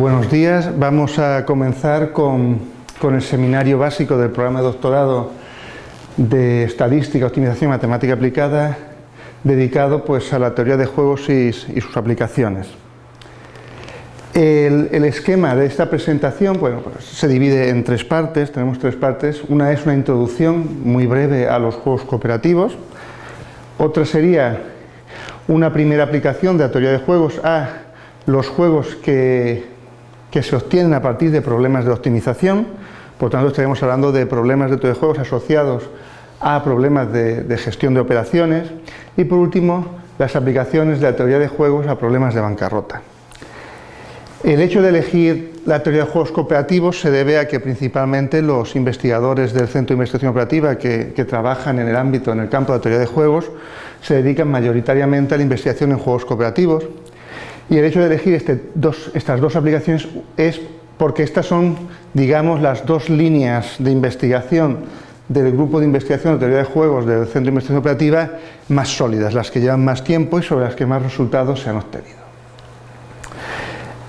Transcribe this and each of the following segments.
Buenos días, vamos a comenzar con, el seminario básico del programa de doctorado de Estadística, Optimización y Matemática Aplicada dedicado pues, a la teoría de juegos y, sus aplicaciones. El, esquema de esta presentación bueno, pues, se divide en tres partes, tenemos tres partes. Una es una introducción muy breve a los juegos cooperativos, otra sería una primera aplicación de la teoría de juegos a los juegos que, se obtienen a partir de problemas de optimización, por tanto estaremos hablando de problemas de juegos asociados a problemas de, de, gestión de operaciones. Y por último las aplicaciones de la teoría de juegos a problemas de bancarrota. El hecho de elegir la teoría de juegos cooperativos se debe a que principalmente los investigadores del Centro de Investigación Operativa que, trabajan en el ámbito, en el campo de la teoría de juegos, se dedican mayoritariamente a la investigación en juegos cooperativos y el hecho de elegir este estas dos aplicaciones es porque estas son, digamos, las dos líneas de investigación del grupo de investigación de teoría de juegos del Centro de Investigación Operativa más sólidas, las que llevan más tiempo y sobre las que más resultados se han obtenido.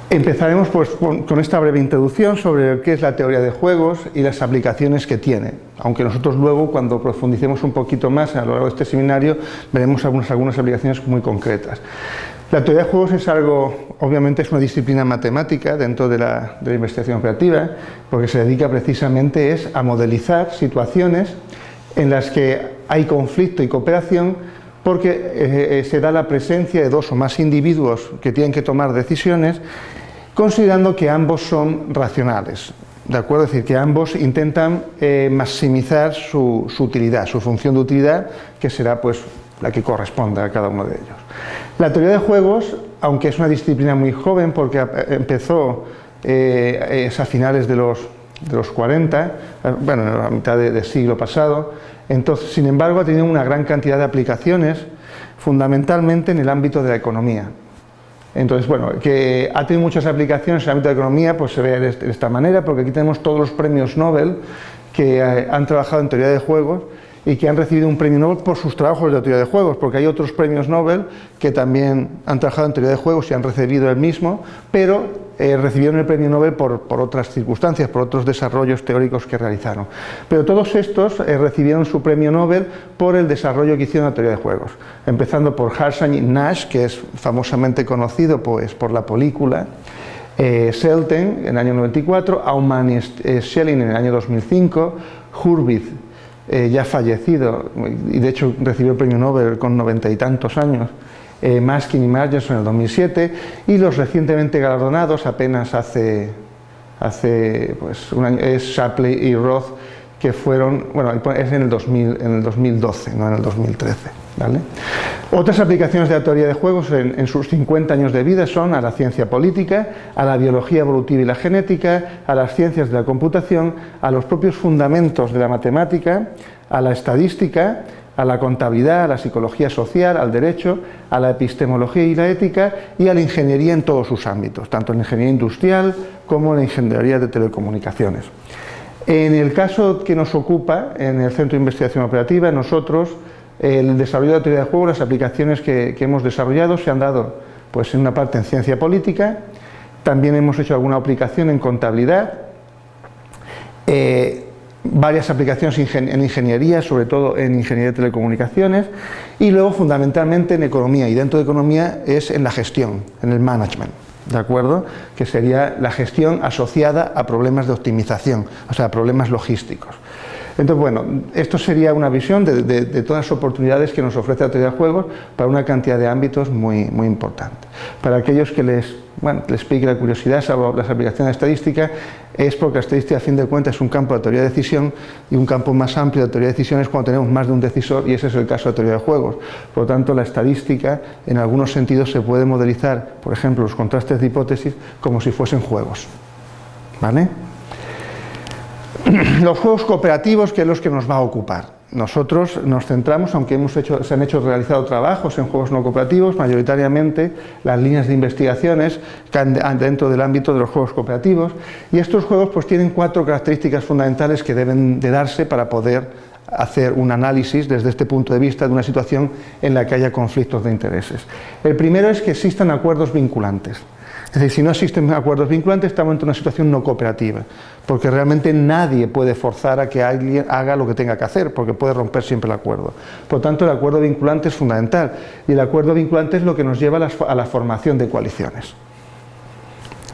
Empezaremos pues, con, esta breve introducción sobre qué es la teoría de juegos y las aplicaciones que tiene, aunque nosotros luego cuando profundicemos un poquito más a lo largo de este seminario veremos algunas, algunas aplicaciones muy concretas. La teoría de juegos es algo, obviamente es una disciplina matemática dentro de la, investigación operativa, porque se dedica precisamente es a modelizar situaciones en las que hay conflicto y cooperación porque eh, eh, se da la presencia de dos o más individuos que tienen que tomar decisiones considerando que ambos son racionales, ¿de acuerdo? Es decir, que ambos intentan eh, maximizar su, utilidad, su función de utilidad, que será pues la que corresponda a cada uno de ellos. La teoría de juegos, aunque es una disciplina muy joven, porque eh, empezó eh, a finales de los, de los 40, bueno, en la mitad del siglo pasado, entonces, sin embargo, ha tenido una gran cantidad de aplicaciones, fundamentalmente en el ámbito de la economía. Entonces, bueno, que ha tenido muchas aplicaciones en el ámbito de economía, pues se ve de esta manera, porque aquí tenemos todos los premios Nobel que eh, han trabajado en teoría de juegos y que han recibido un premio Nobel por sus trabajos de teoría de juegos, porque hay otros premios Nobel que también han trabajado en teoría de juegos y han recibido el mismo, pero eh, recibieron el premio Nobel por, otras circunstancias, por otros desarrollos teóricos que realizaron. Pero todos estos eh, recibieron su premio Nobel por el desarrollo que hicieron en la teoría de juegos, empezando por Harshang y Nash, que es famosamente conocido pues, por la película, eh, Selten en el año 94, Aumann y Schelling en el año 2005, Hurwitz eh, ya fallecido, y de hecho recibió el premio Nobel con noventa y tantos años, eh, Maskin y Margers en el 2007, y los recientemente galardonados apenas hace, hace pues, un año, es Shapley y Roth, que fueron, bueno, es en el, 2000, en el 2012, no en el 2013. Otras aplicaciones de la teoría de juegos en, en, sus 50 años de vida son a la ciencia política, a la biología evolutiva y la genética, a las ciencias de la computación, a los propios fundamentos de la matemática, a la estadística, a la contabilidad, a la psicología social, al derecho, a la epistemología y la ética y a la ingeniería en todos sus ámbitos, tanto en la ingeniería industrial como en la ingeniería de telecomunicaciones. En el caso que nos ocupa, en el Centro de Investigación Operativa, nosotros, el desarrollo de la teoría de juego, las aplicaciones que, hemos desarrollado se han dado pues, en una parte en ciencia política, también hemos hecho alguna aplicación en contabilidad, eh, varias aplicaciones en ingeniería, sobre todo en ingeniería de telecomunicaciones, y luego fundamentalmente en economía, y dentro de economía es en la gestión, en el management. ¿de acuerdo? Que sería la gestión asociada a problemas de optimización, o sea, problemas logísticos. Entonces, bueno, esto sería una visión de, todas las oportunidades que nos ofrece la teoría de juegos para una cantidad de ámbitos muy, muy importante. Para aquellos que les, bueno, les pique la curiosidad sobre las aplicaciones de estadística, es porque la estadística, a fin de cuentas, es un campo de teoría de decisión y un campo más amplio de teoría de decisión es cuando tenemos más de un decisor y ese es el caso de teoría de juegos. Por lo tanto, la estadística, en algunos sentidos, se puede modelizar, por ejemplo, los contrastes de hipótesis como si fuesen juegos. ¿Vale? Los juegos cooperativos, que es los que nos va a ocupar. Nosotros nos centramos, aunque hemos hecho, se han hecho realizado trabajos en juegos no cooperativos, mayoritariamente las líneas de investigaciones dentro del ámbito de los juegos cooperativos y estos juegos pues tienen cuatro características fundamentales que deben de darse para poder hacer un análisis desde este punto de vista de una situación en la que haya conflictos de intereses. El primero es que existan acuerdos vinculantes. Es decir, si no existen acuerdos vinculantes, estamos en una situación no cooperativa, porque realmente nadie puede forzar a que alguien haga lo que tenga que hacer, porque puede romper siempre el acuerdo. Por lo tanto, el acuerdo vinculante es fundamental, y el acuerdo vinculante es lo que nos lleva a la formación de coaliciones.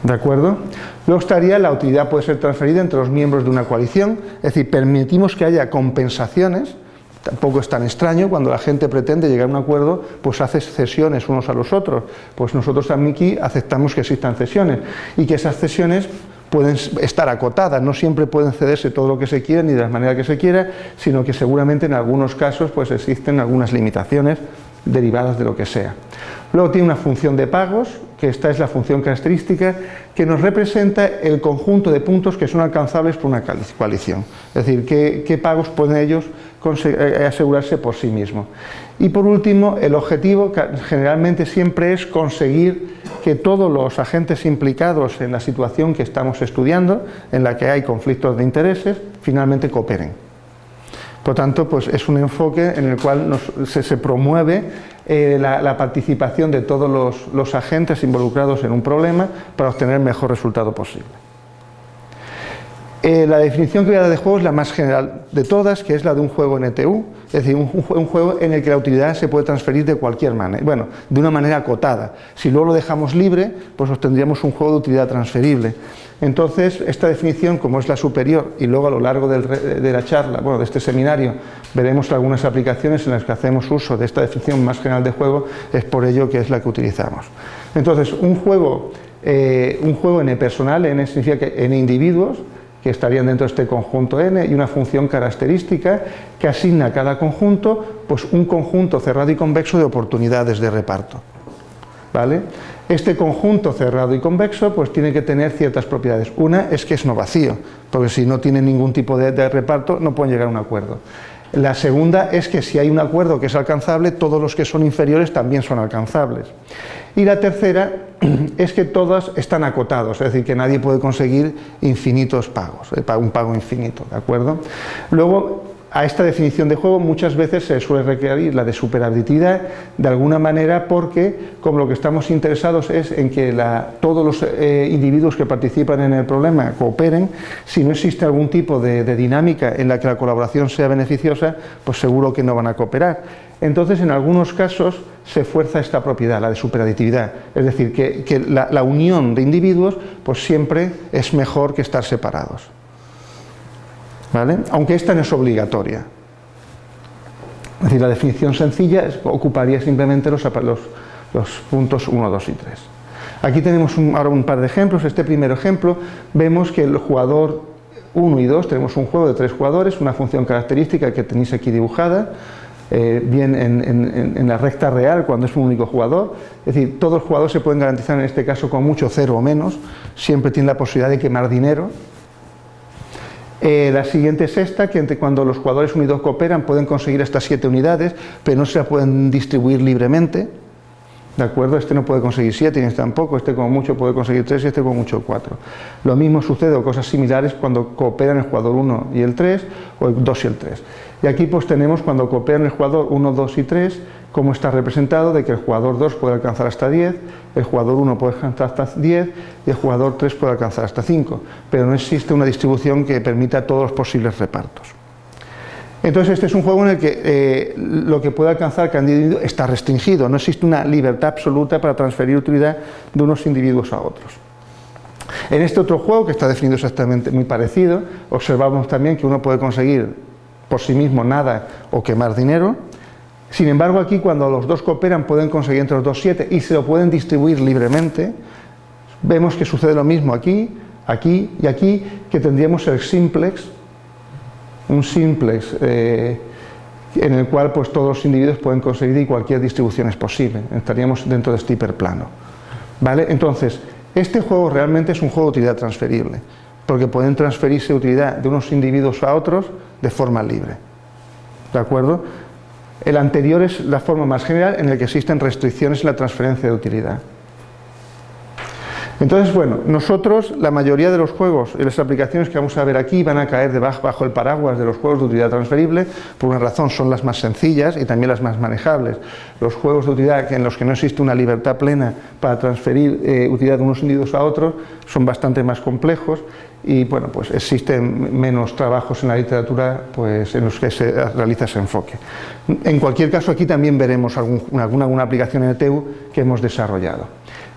¿De acuerdo? Luego estaría la utilidad puede ser transferida entre los miembros de una coalición, es decir, permitimos que haya compensaciones, tampoco es tan extraño, cuando la gente pretende llegar a un acuerdo, pues hace cesiones unos a los otros, pues nosotros también aquí aceptamos que existan cesiones y que esas cesiones pueden estar acotadas, no siempre pueden cederse todo lo que se quiera ni de la manera que se quiera, sino que seguramente en algunos casos pues existen algunas limitaciones derivadas de lo que sea. Luego tiene una función de pagos, que esta es la función característica, que nos representa el conjunto de puntos que son alcanzables por una coalición. Es decir, qué, pagos pueden ellos eh, asegurarse por sí mismos. Y por último, el objetivo generalmente siempre es conseguir que todos los agentes implicados en la situación que estamos estudiando, en la que hay conflictos de intereses, finalmente cooperen. Por tanto, pues es un enfoque en el cual se, promueve eh, la, participación de todos los, agentes involucrados en un problema para obtener el mejor resultado posible. Eh, la definición que voy de juego es la más general de todas, que es la de un juego NTU, es decir, un, juego en el que la utilidad se puede transferir de cualquier manera, bueno, de una manera acotada. Si luego lo dejamos libre, pues obtendríamos un juego de utilidad transferible. Entonces, esta definición, como es la superior, y luego a lo largo de la charla, bueno, de este seminario, veremos algunas aplicaciones en las que hacemos uso de esta definición más general de juego, es por ello que es la que utilizamos. Entonces, un juego, eh, un juego n personal, n significa que n individuos, estarían dentro de este conjunto n, y una función característica que asigna a cada conjunto pues, un conjunto cerrado y convexo de oportunidades de reparto. ¿Vale? Este conjunto cerrado y convexo pues tiene que tener ciertas propiedades. Una es que es no vacío, porque si no tiene ningún tipo de, de reparto no pueden llegar a un acuerdo. La segunda es que si hay un acuerdo que es alcanzable, todos los que son inferiores también son alcanzables. Y la tercera es que todos están acotados, es decir, que nadie puede conseguir infinitos pagos, eh, un pago infinito, ¿de acuerdo? Luego, a esta definición de juego muchas veces se suele requerir la de superabilidad de alguna manera porque como lo que estamos interesados es en que todos los eh, individuos que participan en el problema cooperen, si no existe algún tipo de, dinámica en la que la colaboración sea beneficiosa, pues seguro que no van a cooperar. Entonces en algunos casos se fuerza esta propiedad, la de superaditividad, es decir, que, la, la unión de individuos pues siempre es mejor que estar separados aunque esta no es obligatoria. Es decir, la definición sencilla ocuparía simplemente los, puntos 1, 2 y 3. Aquí tenemos ahora un par de ejemplos. Este primer ejemplo vemos que el jugador 1 y 2, tenemos un juego de tres jugadores, una función característica que tenéis aquí dibujada, eh, bien en, la recta real cuando es un único jugador, es decir, todos los jugadores se pueden garantizar en este caso con mucho cero o menos, siempre tienen la posibilidad de quemar dinero, eh, la siguiente es esta, que cuando los jugadores unidos cooperan pueden conseguir hasta 7 unidades, pero no se pueden distribuir libremente. ¿De acuerdo? Este no puede conseguir 7 y este tampoco, este como mucho puede conseguir 3 y este como mucho 4. Lo mismo sucede o cosas similares cuando cooperan el jugador 1 y el 3 o el 2 y el 3. Y aquí pues tenemos cuando cooperan el jugador 1, 2 y 3 como está representado de que el jugador 2 puede alcanzar hasta 10, el jugador 1 puede alcanzar hasta 10 y el jugador 3 puede alcanzar hasta 5, pero no existe una distribución que permita todos los posibles repartos. Entonces este es un juego en el que eh, lo que puede alcanzar cada individuo está restringido, no existe una libertad absoluta para transferir utilidad de unos individuos a otros. En este otro juego, que está definido exactamente muy parecido, observamos también que uno puede conseguir por sí mismo nada o quemar dinero, sin embargo, aquí cuando los dos cooperan pueden conseguir entre los dos siete y se lo pueden distribuir libremente, vemos que sucede lo mismo aquí, aquí y aquí, que tendríamos el simplex, un simplex eh, en el cual pues, todos los individuos pueden conseguir y cualquier distribución es posible, estaríamos dentro de este hiperplano. ¿Vale? Entonces, este juego realmente es un juego de utilidad transferible, porque pueden transferirse utilidad de unos individuos a otros de forma libre. ¿De acuerdo? El anterior es la forma más general en la que existen restricciones en la transferencia de utilidad. Entonces, bueno, nosotros, la mayoría de los juegos y las aplicaciones que vamos a ver aquí van a caer bajo el paraguas de los juegos de utilidad transferible, por una razón, son las más sencillas y también las más manejables. Los juegos de utilidad en los que no existe una libertad plena para transferir eh, utilidad de unos individuos a otros son bastante más complejos y bueno, pues existen menos trabajos en la literatura pues, en los que se realiza ese enfoque. En cualquier caso, aquí también veremos alguna, alguna aplicación en ETU que hemos desarrollado.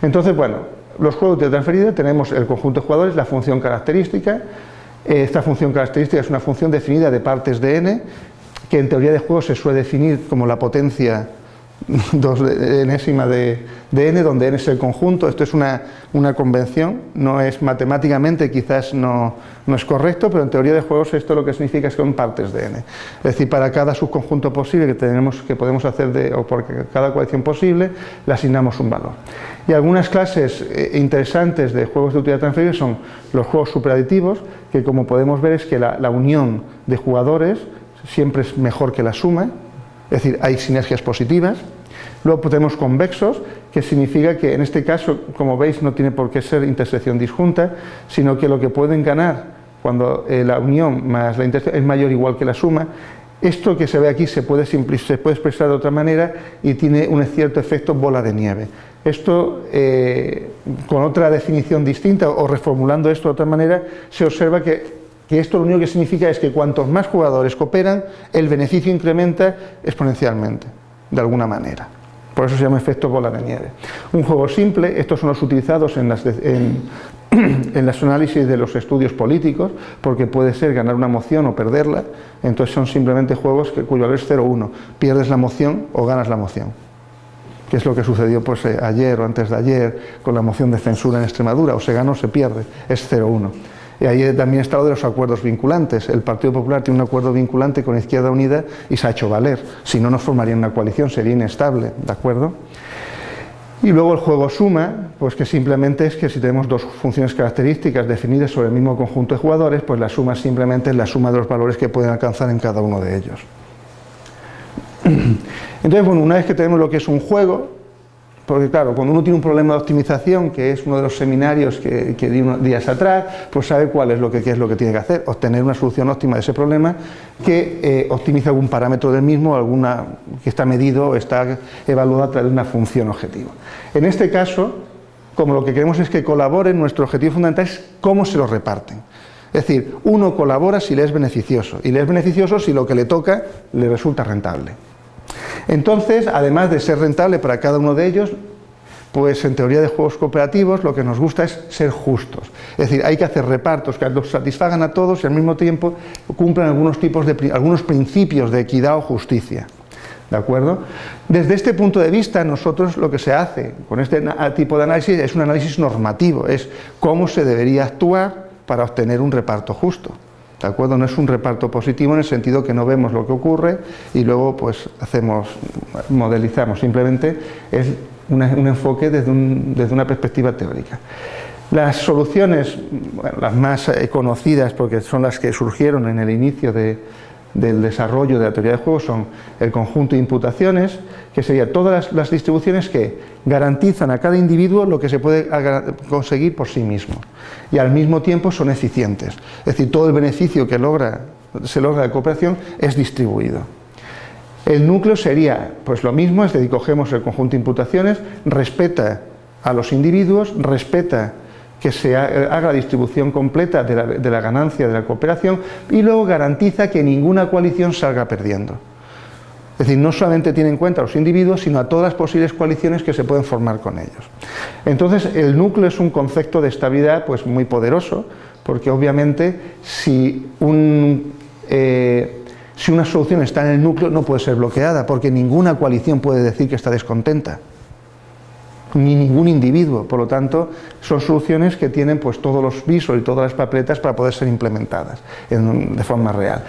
Entonces, bueno, los juegos de transferida tenemos el conjunto de jugadores, la función característica. Esta función característica es una función definida de partes de n, que en teoría de juegos se suele definir como la potencia dos enésima de, n, donde n es el conjunto, esto es una, una convención, no es matemáticamente, quizás no, no, es correcto, pero en teoría de juegos esto lo que significa es que son partes de n. Es decir, para cada subconjunto posible que, tenemos, que podemos hacer, de, o por cada colección posible, le asignamos un valor. Y algunas clases eh, interesantes de juegos de utilidad transferible son los juegos superaditivos, que como podemos ver es que la unión de jugadores siempre es mejor que la suma, es decir, hay sinergias positivas. Luego tenemos convexos, que significa que en este caso, como veis, no tiene por qué ser intersección disjunta, sino que lo que pueden ganar cuando eh, la unión más la intersección es mayor o igual que la suma, esto que se ve aquí se puede, se puede expresar de otra manera y tiene un cierto efecto bola de nieve. Esto, eh, con otra definición distinta o reformulando esto de otra manera, se observa que que esto lo único que significa es que cuantos más jugadores cooperan, el beneficio incrementa exponencialmente, de alguna manera. Por eso se llama efecto bola de nieve. Un juego simple, estos son los utilizados en, las en, en los análisis de los estudios políticos, porque puede ser ganar una moción o perderla, entonces son simplemente juegos que, cuyo valor es 0-1, pierdes la moción o ganas la moción que es lo que sucedió pues, eh, ayer o antes de ayer con la moción de censura en Extremadura, o se gana o se pierde, es 0-1. Y ahí también está lo de los acuerdos vinculantes. El Partido Popular tiene un acuerdo vinculante con Izquierda Unida y se ha hecho valer. Si no, no formaría una coalición, sería inestable, ¿de acuerdo? Y luego el juego suma, pues que simplemente es que si tenemos dos funciones características definidas sobre el mismo conjunto de jugadores, pues la suma simplemente es la suma de los valores que pueden alcanzar en cada uno de ellos. Entonces, bueno, una vez que tenemos lo que es un juego, porque claro, cuando uno tiene un problema de optimización, que es uno de los seminarios que, di unos días atrás, pues sabe cuál es lo que, es lo que tiene que hacer, obtener una solución óptima de ese problema que eh, optimice algún parámetro del mismo, alguna que está medido o está evaluado a través de una función objetivo. En este caso, como lo que queremos es que colaboren, nuestro objetivo fundamental es cómo se lo reparten. Es decir, uno colabora si le es beneficioso, y le es beneficioso si lo que le toca le resulta rentable. Entonces, además de ser rentable para cada uno de ellos, pues en teoría de juegos cooperativos lo que nos gusta es ser justos. Es decir, hay que hacer repartos que los satisfagan a todos y al mismo tiempo cumplan algunos, tipos de, algunos principios de equidad o justicia. ¿De acuerdo? Desde este punto de vista, nosotros lo que se hace con este tipo de análisis es un análisis normativo, es cómo se debería actuar para obtener un reparto justo. ¿De acuerdo? No es un reparto positivo en el sentido que no vemos lo que ocurre y luego pues hacemos, modelizamos, simplemente es un enfoque desde, una perspectiva teórica. Las soluciones, las más eh, conocidas porque son las que surgieron en el inicio de, del desarrollo de la teoría de juegos son el conjunto de imputaciones, que serían todas las, distribuciones que garantizan a cada individuo lo que se puede conseguir por sí mismo y al mismo tiempo son eficientes. Es decir, todo el beneficio que se logra de cooperación es distribuido. El núcleo sería pues lo mismo, es decir, cogemos el conjunto de imputaciones, respeta a los individuos, respeta que se haga la distribución completa de la, de la, ganancia de la cooperación y luego garantiza que ninguna coalición salga perdiendo. Es decir, no solamente tiene en cuenta a los individuos, sino a todas las posibles coaliciones que se pueden formar con ellos. Entonces, el núcleo es un concepto de estabilidad pues, muy poderoso, porque obviamente eh, si una solución está en el núcleo no puede ser bloqueada, porque ninguna coalición puede decir que está descontenta ni ningún individuo, por lo tanto son soluciones que tienen pues todos los visos y todas las papeletas para poder ser implementadas de forma real.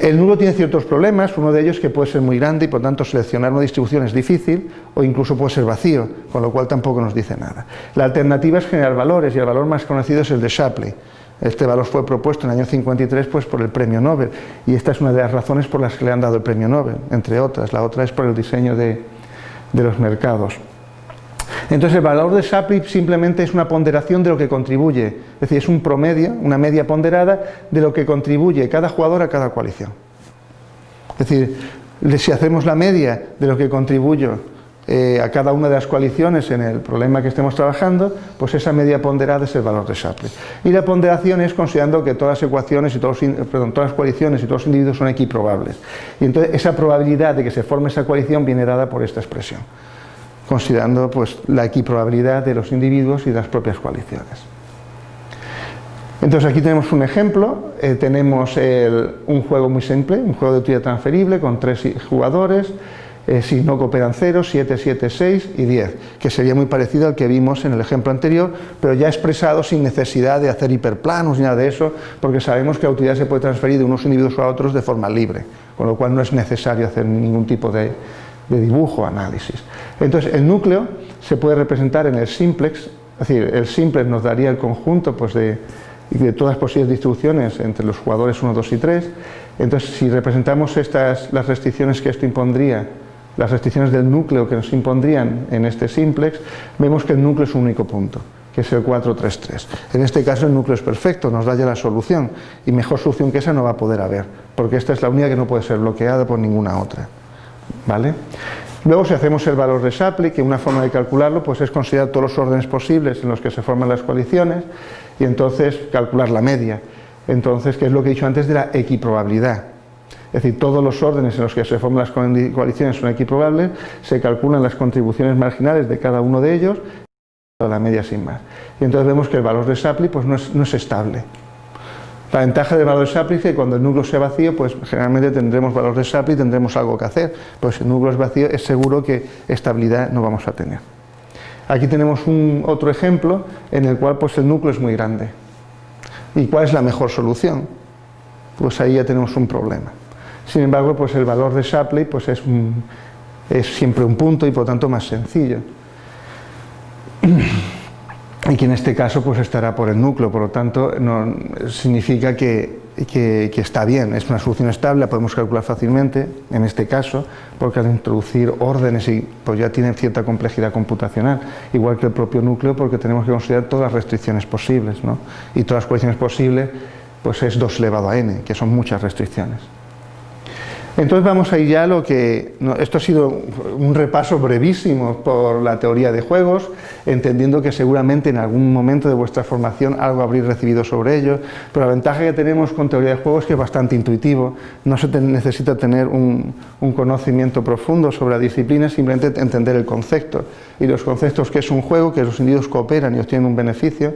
El nulo tiene ciertos problemas, uno de ellos que puede ser muy grande y por tanto seleccionar una distribución es difícil o incluso puede ser vacío, con lo cual tampoco nos dice nada. La alternativa es generar valores y el valor más conocido es el de Shapley. Este valor fue propuesto en el año 53 pues, por el premio Nobel y esta es una de las razones por las que le han dado el premio Nobel, entre otras. La otra es por el diseño de, de los mercados. Entonces el valor de Shapley simplemente es una ponderación de lo que contribuye, es decir, es un promedio, una media ponderada de lo que contribuye cada jugador a cada coalición. Es decir, si hacemos la media de lo que contribuyo eh, a cada una de las coaliciones en el problema que estemos trabajando, pues esa media ponderada es el valor de Shapley. Y la ponderación es considerando que todas las ecuaciones y todas las coaliciones y todos los individuos son equiprobables. Y entonces esa probabilidad de que se forme esa coalición viene dada por esta expresión, considerando pues, la equiprobabilidad de los individuos y de las propias coaliciones. Entonces aquí tenemos un ejemplo, eh, tenemos un juego muy simple, un juego de utilidad transferible con tres jugadores, eh, si no cooperan 0, 7, 7, 6 y 10, que sería muy parecido al que vimos en el ejemplo anterior, pero ya expresado sin necesidad de hacer hiperplanos ni nada de eso, porque sabemos que la utilidad se puede transferir de unos individuos a otros de forma libre, con lo cual no es necesario hacer ningún tipo de, dibujo o análisis. Entonces, el núcleo se puede representar en el simplex, es decir, el simplex nos daría el conjunto pues, de, de todas las posibles distribuciones entre los jugadores 1, 2 y 3. Entonces, si representamos estas, las restricciones que esto impondría las restricciones del núcleo que nos impondrían en este simplex, vemos que el núcleo es un único punto, que es el 433. En este caso el núcleo es perfecto, nos da ya la solución, y mejor solución que esa no va a poder haber, porque esta es la única que no puede ser bloqueada por ninguna otra. ¿Vale? Luego si hacemos el valor de Shapley, que una forma de calcularlo pues es considerar todos los órdenes posibles en los que se forman las coaliciones, y entonces calcular la media. Entonces, que es lo que he dicho antes de la equiprobabilidad es decir, todos los órdenes en los que se forman las coaliciones son equiprobables, se calculan las contribuciones marginales de cada uno de ellos, la media sin más. Y entonces vemos que el valor de Shapley pues, no, es, estable. La ventaja del valor de Shapley es que cuando el núcleo sea vacío, pues generalmente tendremos valor de Shapley y tendremos algo que hacer. Pues si el núcleo es vacío, es seguro que estabilidad no vamos a tener. Aquí tenemos un, otro ejemplo en el cual pues, el núcleo es muy grande. ¿Y cuál es la mejor solución? Pues ahí ya tenemos un problema. Sin embargo, pues el valor de Shapley pues es, es siempre un punto y por tanto más sencillo. Y que en este caso pues estará por el núcleo, por lo tanto no, significa que, que, está bien, es una solución estable, la podemos calcular fácilmente en este caso, porque al introducir órdenes y, pues ya tienen cierta complejidad computacional, igual que el propio núcleo porque tenemos que considerar todas las restricciones posibles, ¿no? y todas las cuestiones posibles pues es 2 elevado a n, que son muchas restricciones. Entonces vamos a ir ya a lo que... esto ha sido un repaso brevísimo por la teoría de juegos, entendiendo que seguramente en algún momento de vuestra formación algo habréis recibido sobre ello, pero la ventaja que tenemos con teoría de juegos es que es bastante intuitivo, no se necesita tener un, conocimiento profundo sobre la disciplina, simplemente entender el concepto. Y los conceptos que es un juego, que los individuos cooperan y obtienen un beneficio,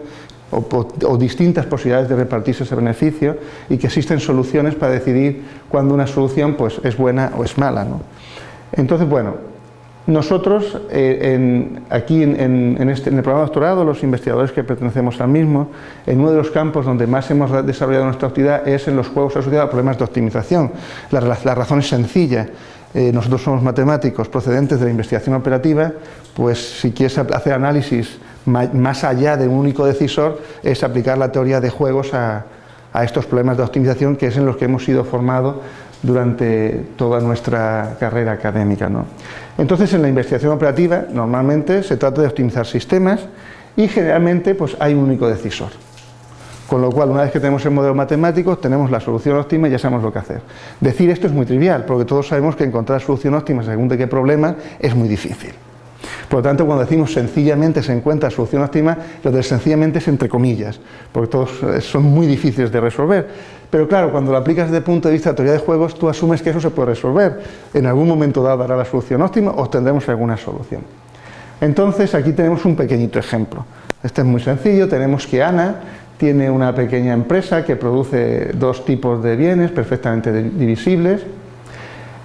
o, distintas posibilidades de repartirse ese beneficio y que existen soluciones para decidir cuándo una solución pues, es buena o es mala. Entonces, bueno, nosotros eh, aquí en, este, en, el programa de doctorado, los investigadores que pertenecemos al mismo, en uno de los campos donde más hemos desarrollado nuestra actividad es en los juegos asociados a problemas de optimización. La, razón es sencilla. Eh, nosotros somos matemáticos procedentes de la investigación operativa, pues si quieres hacer análisis más allá de un único decisor, es aplicar la teoría de juegos a, estos problemas de optimización que es en los que hemos sido formados durante toda nuestra carrera académica. Entonces, en la investigación operativa, normalmente se trata de optimizar sistemas y generalmente pues, hay un único decisor. Con lo cual, una vez que tenemos el modelo matemático, tenemos la solución óptima y ya sabemos lo que hacer. Decir esto es muy trivial, porque todos sabemos que encontrar solución óptima según de qué problema es muy difícil. Por lo tanto, cuando decimos sencillamente se encuentra solución óptima, lo de sencillamente es entre comillas, porque todos eh, son muy difíciles de resolver. Pero claro, cuando lo aplicas desde el punto de vista de teoría de juegos, tú asumes que eso se puede resolver. En algún momento dado dará la solución óptima o tendremos alguna solución. Entonces, aquí tenemos un pequeñito ejemplo. Este es muy sencillo, tenemos que Ana tiene una pequeña empresa que produce dos tipos de bienes perfectamente divisibles,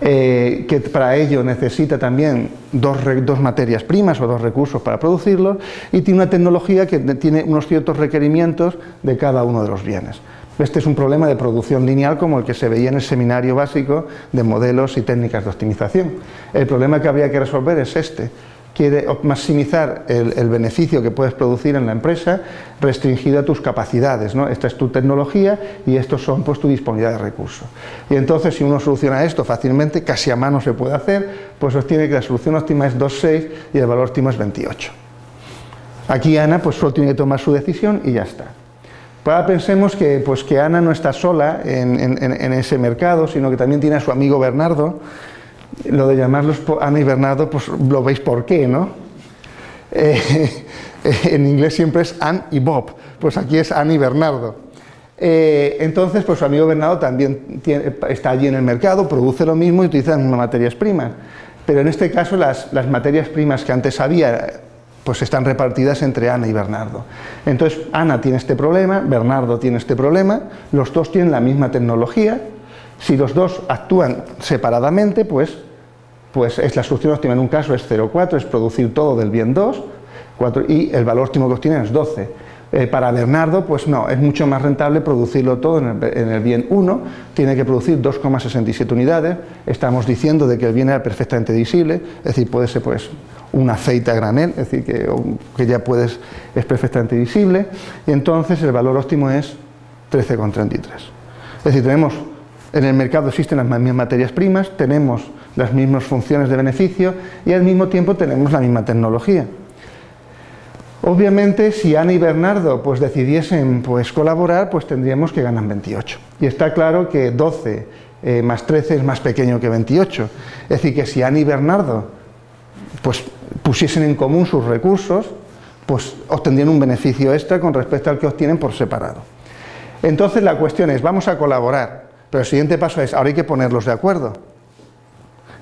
eh, que para ello necesita también dos, dos, materias primas o dos recursos para producirlos y tiene una tecnología que tiene unos ciertos requerimientos de cada uno de los bienes. Este es un problema de producción lineal como el que se veía en el seminario básico de modelos y técnicas de optimización. El problema que habría que resolver es este, quiere maximizar el, beneficio que puedes producir en la empresa restringido a tus capacidades. ¿no? Esta es tu tecnología y estos son pues, tu disponibilidad de recursos. Y entonces si uno soluciona esto fácilmente, casi a mano se puede hacer, pues obtiene que la solución óptima es 2,6 y el valor óptimo es 28. Aquí Ana pues solo tiene que tomar su decisión y ya está. Pues ahora pensemos que, pues, que Ana no está sola en, ese mercado, sino que también tiene a su amigo Bernardo. Lo de llamarlos Ana y Bernardo, pues lo veis por qué, ¿no? Eh, en inglés siempre es Anne y Bob, pues aquí es Anne y Bernardo. Eh, entonces, pues su amigo Bernardo también está allí en el mercado, produce lo mismo y utiliza las materias primas. Pero en este caso las, las materias primas que antes había pues están repartidas entre Ana y Bernardo. Entonces, Ana tiene este problema, Bernardo tiene este problema, los dos tienen la misma tecnología, si los dos actúan separadamente, pues, pues es la solución óptima en un caso es 0,4, es producir todo del bien 2, y el valor óptimo que obtienen es 12. Eh, para Bernardo, pues no, es mucho más rentable producirlo todo en el, bien 1, tiene que producir 2,67 unidades, estamos diciendo de que el bien era perfectamente divisible, es decir, puede ser pues un aceite a granel, es decir, que, que ya puedes, es perfectamente visible, y entonces el valor óptimo es 13,33. Es decir, tenemos, en el mercado existen las mismas materias primas, tenemos las mismas funciones de beneficio y al mismo tiempo tenemos la misma tecnología. Obviamente, si Ana y Bernardo pues, decidiesen pues, colaborar, pues tendríamos que ganar 28. Y está claro que 12 eh, más 13 es más pequeño que 28. Es decir, que si Ana y Bernardo pues, pusiesen en común sus recursos, pues obtendrían un beneficio extra con respecto al que obtienen por separado. Entonces la cuestión es, vamos a colaborar, pero el siguiente paso es, ahora hay que ponerlos de acuerdo.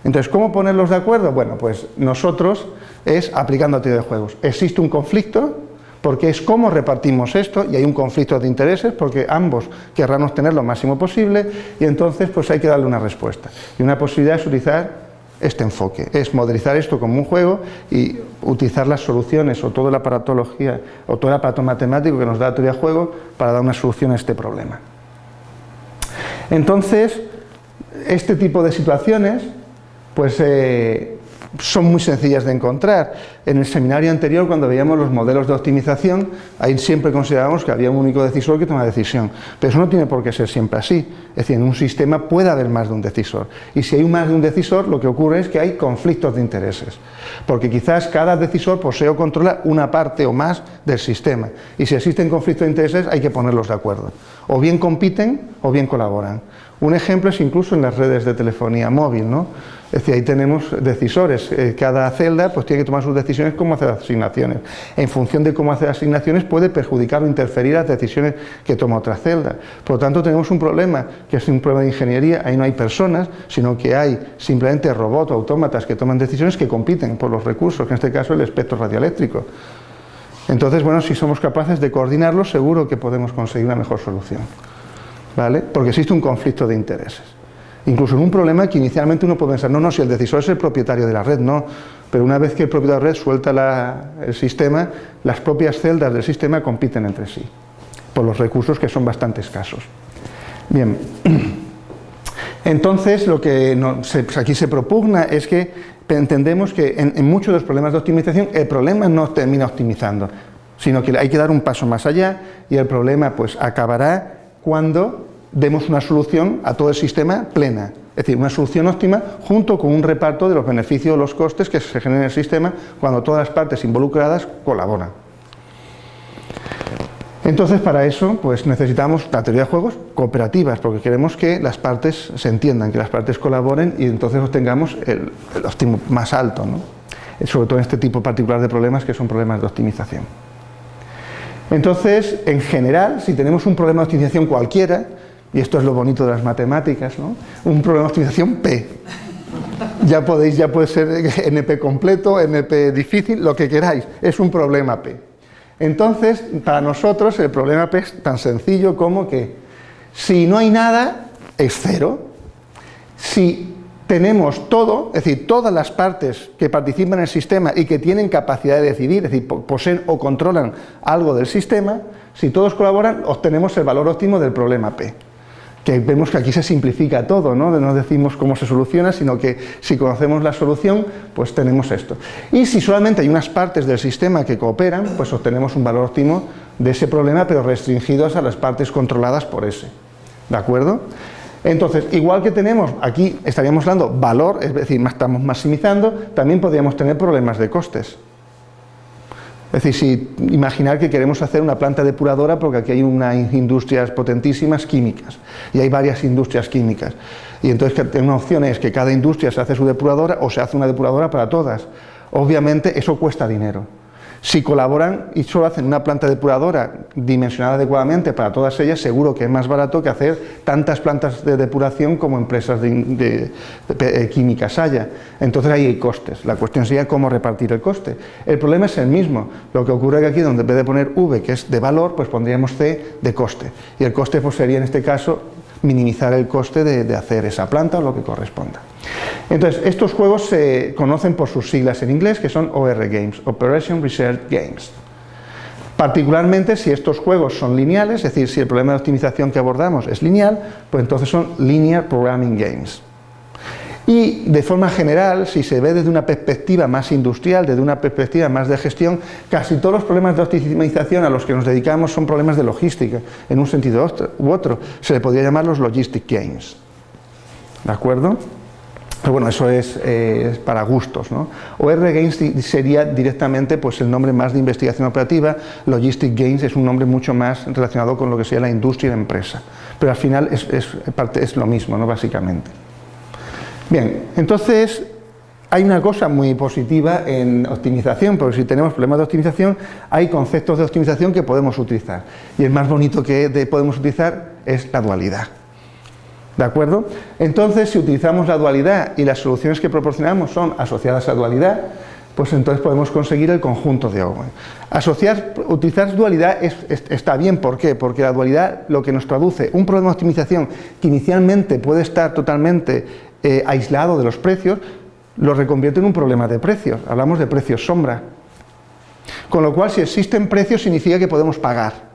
Entonces, ¿cómo ponerlos de acuerdo? Bueno, pues nosotros es aplicando teoría de juegos. Existe un conflicto, porque es cómo repartimos esto, y hay un conflicto de intereses, porque ambos querrán obtener lo máximo posible, y entonces pues hay que darle una respuesta. Y una posibilidad es utilizar este enfoque, es modelizar esto como un juego y utilizar las soluciones o toda la aparatología o todo el aparato matemático que nos da la teoría de juego para dar una solución a este problema. Entonces, este tipo de situaciones pues eh, son muy sencillas de encontrar. En el seminario anterior, cuando veíamos los modelos de optimización, ahí siempre considerábamos que había un único decisor que toma decisión. Pero eso no tiene por qué ser siempre así. Es decir, en un sistema puede haber más de un decisor. Y si hay más de un decisor, lo que ocurre es que hay conflictos de intereses. Porque quizás cada decisor posee o controla una parte o más del sistema. Y si existen conflictos de intereses, hay que ponerlos de acuerdo. O bien compiten o bien colaboran. Un ejemplo es incluso en las redes de telefonía móvil, ¿no? Es decir, ahí tenemos decisores, eh, cada celda pues tiene que tomar sus decisiones cómo hacer asignaciones. En función de cómo hacer asignaciones puede perjudicar o interferir las decisiones que toma otra celda. Por lo tanto tenemos un problema, que es un problema de ingeniería, ahí no hay personas, sino que hay simplemente robots o autómatas que toman decisiones que compiten por los recursos, en este caso el espectro radioeléctrico. Entonces, bueno, si somos capaces de coordinarlo, seguro que podemos conseguir una mejor solución. Porque existe un conflicto de intereses. Incluso en un problema que inicialmente uno puede pensar, no, no, si el decisor es el propietario de la red, no. Pero una vez que el propietario de la red suelta el sistema, las propias celdas del sistema compiten entre sí, por los recursos que son bastante escasos. Bien, entonces lo que pues aquí se propugna es que entendemos que en, en muchos de los problemas de optimización el problema no termina optimizando, sino que hay que dar un paso más allá y el problema pues acabará cuando demos una solución a todo el sistema plena, es decir, una solución óptima junto con un reparto de los beneficios o los costes que se generan en el sistema cuando todas las partes involucradas colaboran. Entonces, para eso, pues necesitamos la teoría de juegos cooperativas, porque queremos que las partes se entiendan, que las partes colaboren y entonces obtengamos el, el óptimo más alto, ¿no? sobre todo en este tipo particular de problemas que son problemas de optimización. Entonces, en general, si tenemos un problema de optimización cualquiera, y esto es lo bonito de las matemáticas, ¿no? un problema de optimización P. Ya podéis, ya puede ser NP completo, NP difícil, lo que queráis, es un problema P. Entonces, para nosotros el problema P es tan sencillo como que si no hay nada, es cero. Si tenemos todo, es decir, todas las partes que participan en el sistema y que tienen capacidad de decidir, es decir, poseen o controlan algo del sistema, si todos colaboran, obtenemos el valor óptimo del problema P que vemos que aquí se simplifica todo, ¿no? no decimos cómo se soluciona, sino que si conocemos la solución, pues tenemos esto. Y si solamente hay unas partes del sistema que cooperan, pues obtenemos un valor óptimo de ese problema, pero restringidos a las partes controladas por ese. ¿De acuerdo? Entonces, igual que tenemos, aquí estaríamos dando valor, es decir, estamos maximizando, también podríamos tener problemas de costes. Es decir, si imaginar que queremos hacer una planta depuradora porque aquí hay unas industrias potentísimas químicas y hay varias industrias químicas. Y entonces una opción es que cada industria se hace su depuradora o se hace una depuradora para todas. Obviamente eso cuesta dinero. Si colaboran y solo hacen una planta depuradora dimensionada adecuadamente para todas ellas, seguro que es más barato que hacer tantas plantas de depuración como empresas de, eh, químicas haya. Entonces ahí hay costes. La cuestión sería cómo repartir el coste. El problema es el mismo. Lo que ocurre que aquí, donde en vez de poner V, que es de valor, pues pondríamos C de coste. Y el coste pues, sería en este caso minimizar el coste de, hacer esa planta o lo que corresponda. Entonces, estos juegos se conocen por sus siglas en inglés, que son OR Games, Operation Research Games. Particularmente si estos juegos son lineales, es decir, si el problema de optimización que abordamos es lineal, pues entonces son Linear Programming Games. Y de forma general, si se ve desde una perspectiva más industrial, desde una perspectiva más de gestión, casi todos los problemas de optimización a los que nos dedicamos son problemas de logística, en un sentido u otro. Se le podría llamar los logistic games. ¿De acuerdo? Pero bueno, eso es, eh, para gustos. ¿no? OR Games sería directamente pues, el nombre más de investigación operativa, Logistic Games es un nombre mucho más relacionado con lo que sería la industria y la empresa. Pero al final es, es, es lo mismo, ¿no? básicamente. Bien, entonces hay una cosa muy positiva en optimización, porque si tenemos problemas de optimización, hay conceptos de optimización que podemos utilizar. Y el más bonito que podemos utilizar es la dualidad. ¿De acuerdo? Entonces, si utilizamos la dualidad y las soluciones que proporcionamos son asociadas a dualidad, pues entonces podemos conseguir el conjunto de Owen. Asociar, utilizar dualidad está bien, ¿por qué? Porque la dualidad lo que nos traduce un problema de optimización que inicialmente puede estar totalmente eh, aislado de los precios, lo reconvierte en un problema de precios. Hablamos de precios sombra. Con lo cual, si existen precios, significa que podemos pagar.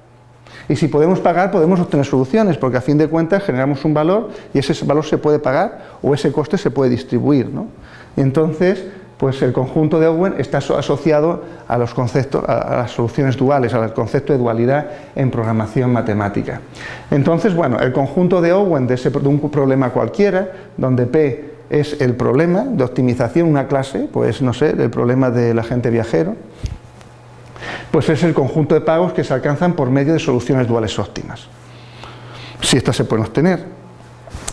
Y si podemos pagar, podemos obtener soluciones, porque a fin de cuentas generamos un valor y ese valor se puede pagar o ese coste se puede distribuir. Y entonces, pues el conjunto de Owen está asociado a los conceptos, a las soluciones duales, al concepto de dualidad en programación matemática. Entonces, bueno, el conjunto de Owen de, de un problema cualquiera, donde P es el problema de optimización, una clase, pues no sé, el problema del agente viajero, pues es el conjunto de pagos que se alcanzan por medio de soluciones duales óptimas. Si estas se pueden obtener,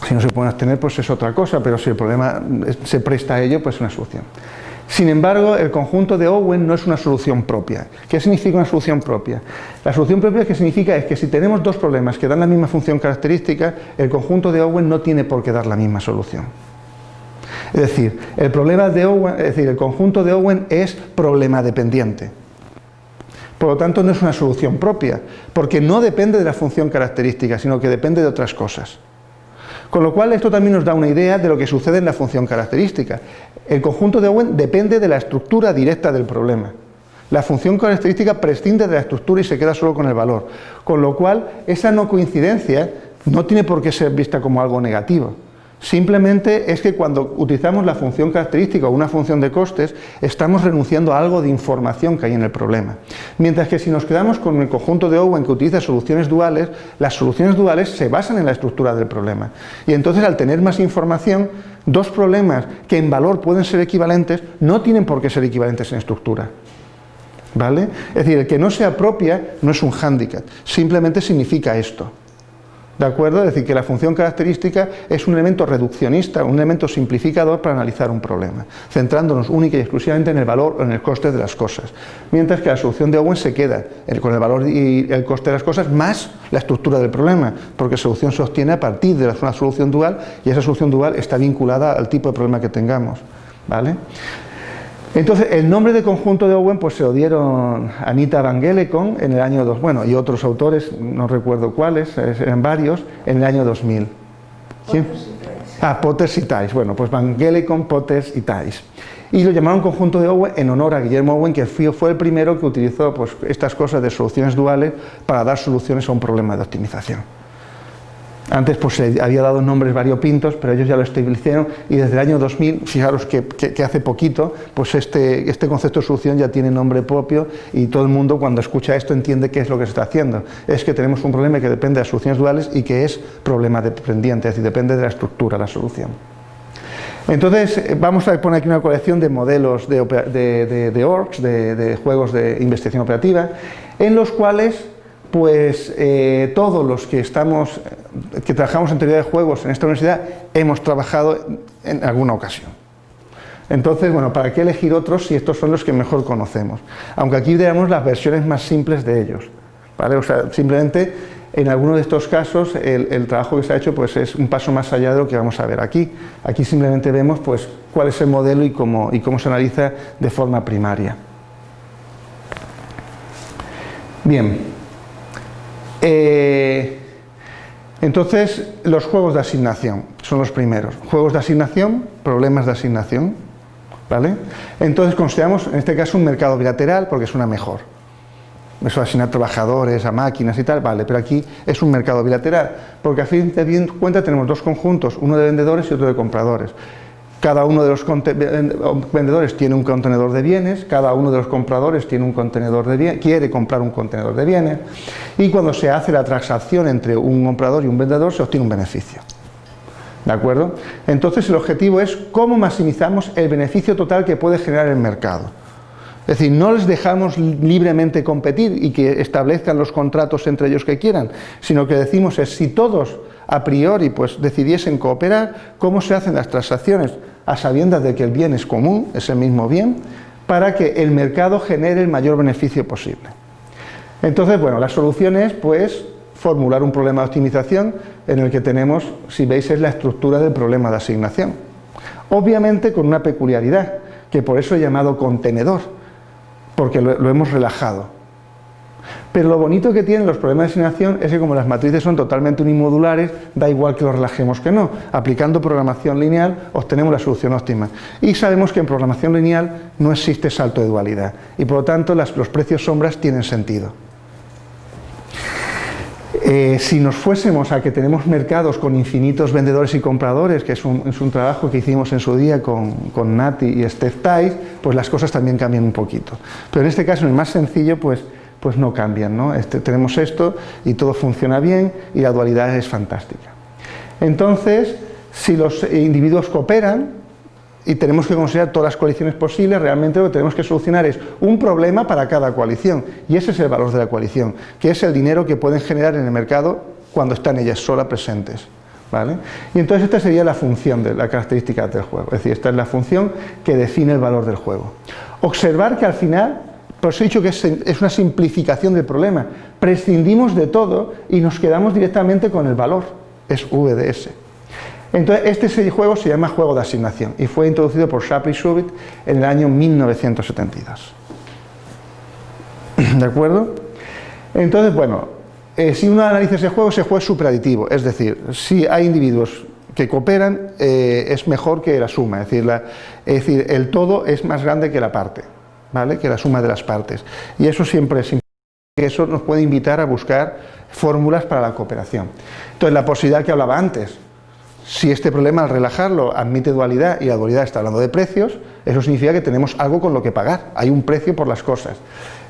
si no se pueden obtener, pues es otra cosa, pero si el problema se presta a ello, pues es una solución. Sin embargo, el conjunto de Owen no es una solución propia. ¿Qué significa una solución propia? La solución propia que significa es que si tenemos dos problemas que dan la misma función característica, el conjunto de Owen no tiene por qué dar la misma solución. Es decir, el problema de Owen, es decir, el conjunto de Owen es problema dependiente. Por lo tanto, no es una solución propia, porque no depende de la función característica, sino que depende de otras cosas. Con lo cual esto también nos da una idea de lo que sucede en la función característica. El conjunto de Owen depende de la estructura directa del problema. La función característica prescinde de la estructura y se queda solo con el valor. Con lo cual esa no coincidencia no tiene por qué ser vista como algo negativo. Simplemente es que cuando utilizamos la función característica o una función de costes, estamos renunciando a algo de información que hay en el problema. Mientras que si nos quedamos con el conjunto de Owen que utiliza soluciones duales, las soluciones duales se basan en la estructura del problema. Y entonces al tener más información, dos problemas que en valor pueden ser equivalentes, no tienen por qué ser equivalentes en estructura. ¿Vale? Es decir, el que no se apropia no es un hándicap, simplemente significa esto. ¿De acuerdo? Es decir, que la función característica es un elemento reduccionista, un elemento simplificador para analizar un problema, centrándonos única y exclusivamente en el valor o en el coste de las cosas. Mientras que la solución de Owen se queda con el valor y el coste de las cosas más la estructura del problema, porque la solución se obtiene a partir de una solución dual y esa solución dual está vinculada al tipo de problema que tengamos. ¿Vale? Entonces, el nombre de conjunto de Owen pues se lo dieron Anita Van Gelecon en el año 2, bueno, y otros autores, no recuerdo cuáles, eran varios, en el año 2000. ¿Quién? Ah, Potters y Thais, bueno, pues Van Gelecon, Potters y Thais. Y lo llamaron conjunto de Owen en honor a Guillermo Owen, que fue el primero que utilizó pues, estas cosas de soluciones duales para dar soluciones a un problema de optimización. Antes pues se había dado nombres variopintos, pero ellos ya lo establecieron y desde el año 2000, fijaros que, hace poquito, pues este, este concepto de solución ya tiene nombre propio y todo el mundo cuando escucha esto entiende qué es lo que se está haciendo. Es que tenemos un problema que depende de soluciones duales y que es problema dependiente, es decir, depende de la estructura, la solución. Entonces, eh, vamos a poner aquí una colección de modelos de, de, de, orgs, de, juegos de investigación operativa, en los cuales pues eh, todos los que estamos, que trabajamos en teoría de juegos en esta universidad, hemos trabajado en alguna ocasión. Entonces, bueno, ¿para qué elegir otros si estos son los que mejor conocemos? Aunque aquí veamos las versiones más simples de ellos. ¿vale? O sea, simplemente en alguno de estos casos el, trabajo que se ha hecho pues, es un paso más allá de lo que vamos a ver aquí. Aquí simplemente vemos pues, cuál es el modelo y cómo, y cómo se analiza de forma primaria. Bien. Eh, entonces, los juegos de asignación son los primeros. Juegos de asignación, problemas de asignación. ¿vale? Entonces consideramos en este caso un mercado bilateral porque es una mejor eso asignar trabajadores a máquinas y tal, vale, pero aquí es un mercado bilateral, porque a fin de cuenta tenemos dos conjuntos, uno de vendedores y otro de compradores. Cada uno de los vendedores tiene un contenedor de bienes, cada uno de los compradores tiene un contenedor de bienes, quiere comprar un contenedor de bienes, y cuando se hace la transacción entre un comprador y un vendedor se obtiene un beneficio. ¿De acuerdo? Entonces el objetivo es cómo maximizamos el beneficio total que puede generar el mercado. Es decir, no les dejamos libremente competir y que establezcan los contratos entre ellos que quieran, sino que decimos es si todos a priori pues decidiesen cooperar, cómo se hacen las transacciones a sabiendas de que el bien es común, es el mismo bien, para que el mercado genere el mayor beneficio posible. Entonces, bueno, la solución es pues formular un problema de optimización en el que tenemos, si veis, es la estructura del problema de asignación. Obviamente con una peculiaridad, que por eso he llamado contenedor, porque lo, hemos relajado. Pero lo bonito que tienen los problemas de asignación es que como las matrices son totalmente unimodulares, da igual que lo relajemos que no. Aplicando programación lineal obtenemos la solución óptima. Y sabemos que en programación lineal no existe salto de dualidad y por lo tanto los precios sombras tienen sentido. Eh, si nos fuésemos a que tenemos mercados con infinitos vendedores y compradores, que es un, trabajo que hicimos en su día con, con Nati y Steph Tice, pues las cosas también cambian un poquito. Pero en este caso, en el más sencillo, pues, pues no cambian. ¿no? Este, tenemos esto y todo funciona bien y la dualidad es fantástica. Entonces, si los individuos cooperan, y tenemos que considerar todas las coaliciones posibles, realmente lo que tenemos que solucionar es un problema para cada coalición, y ese es el valor de la coalición, que es el dinero que pueden generar en el mercado cuando están ellas solas presentes. ¿Vale? Y entonces esta sería la función de la característica del juego, es decir, esta es la función que define el valor del juego. Observar que al final, por eso he dicho que es, una simplificación del problema, prescindimos de todo y nos quedamos directamente con el valor, es VDS. Entonces, este juego se llama juego de asignación y fue introducido por Shapley Shubit en el año 1972. ¿De acuerdo? Entonces, bueno, eh, si uno analiza ese juego, ese juego es superaditivo, es decir, si hay individuos que cooperan, eh, es mejor que la suma, es decir, el todo es más grande que la parte, que la suma de las partes. Y eso siempre es eso nos puede invitar a buscar fórmulas para la cooperación. Entonces, la posibilidad que hablaba antes, si este problema al relajarlo admite dualidad y la dualidad está hablando de precios, eso significa que tenemos algo con lo que pagar, hay un precio por las cosas.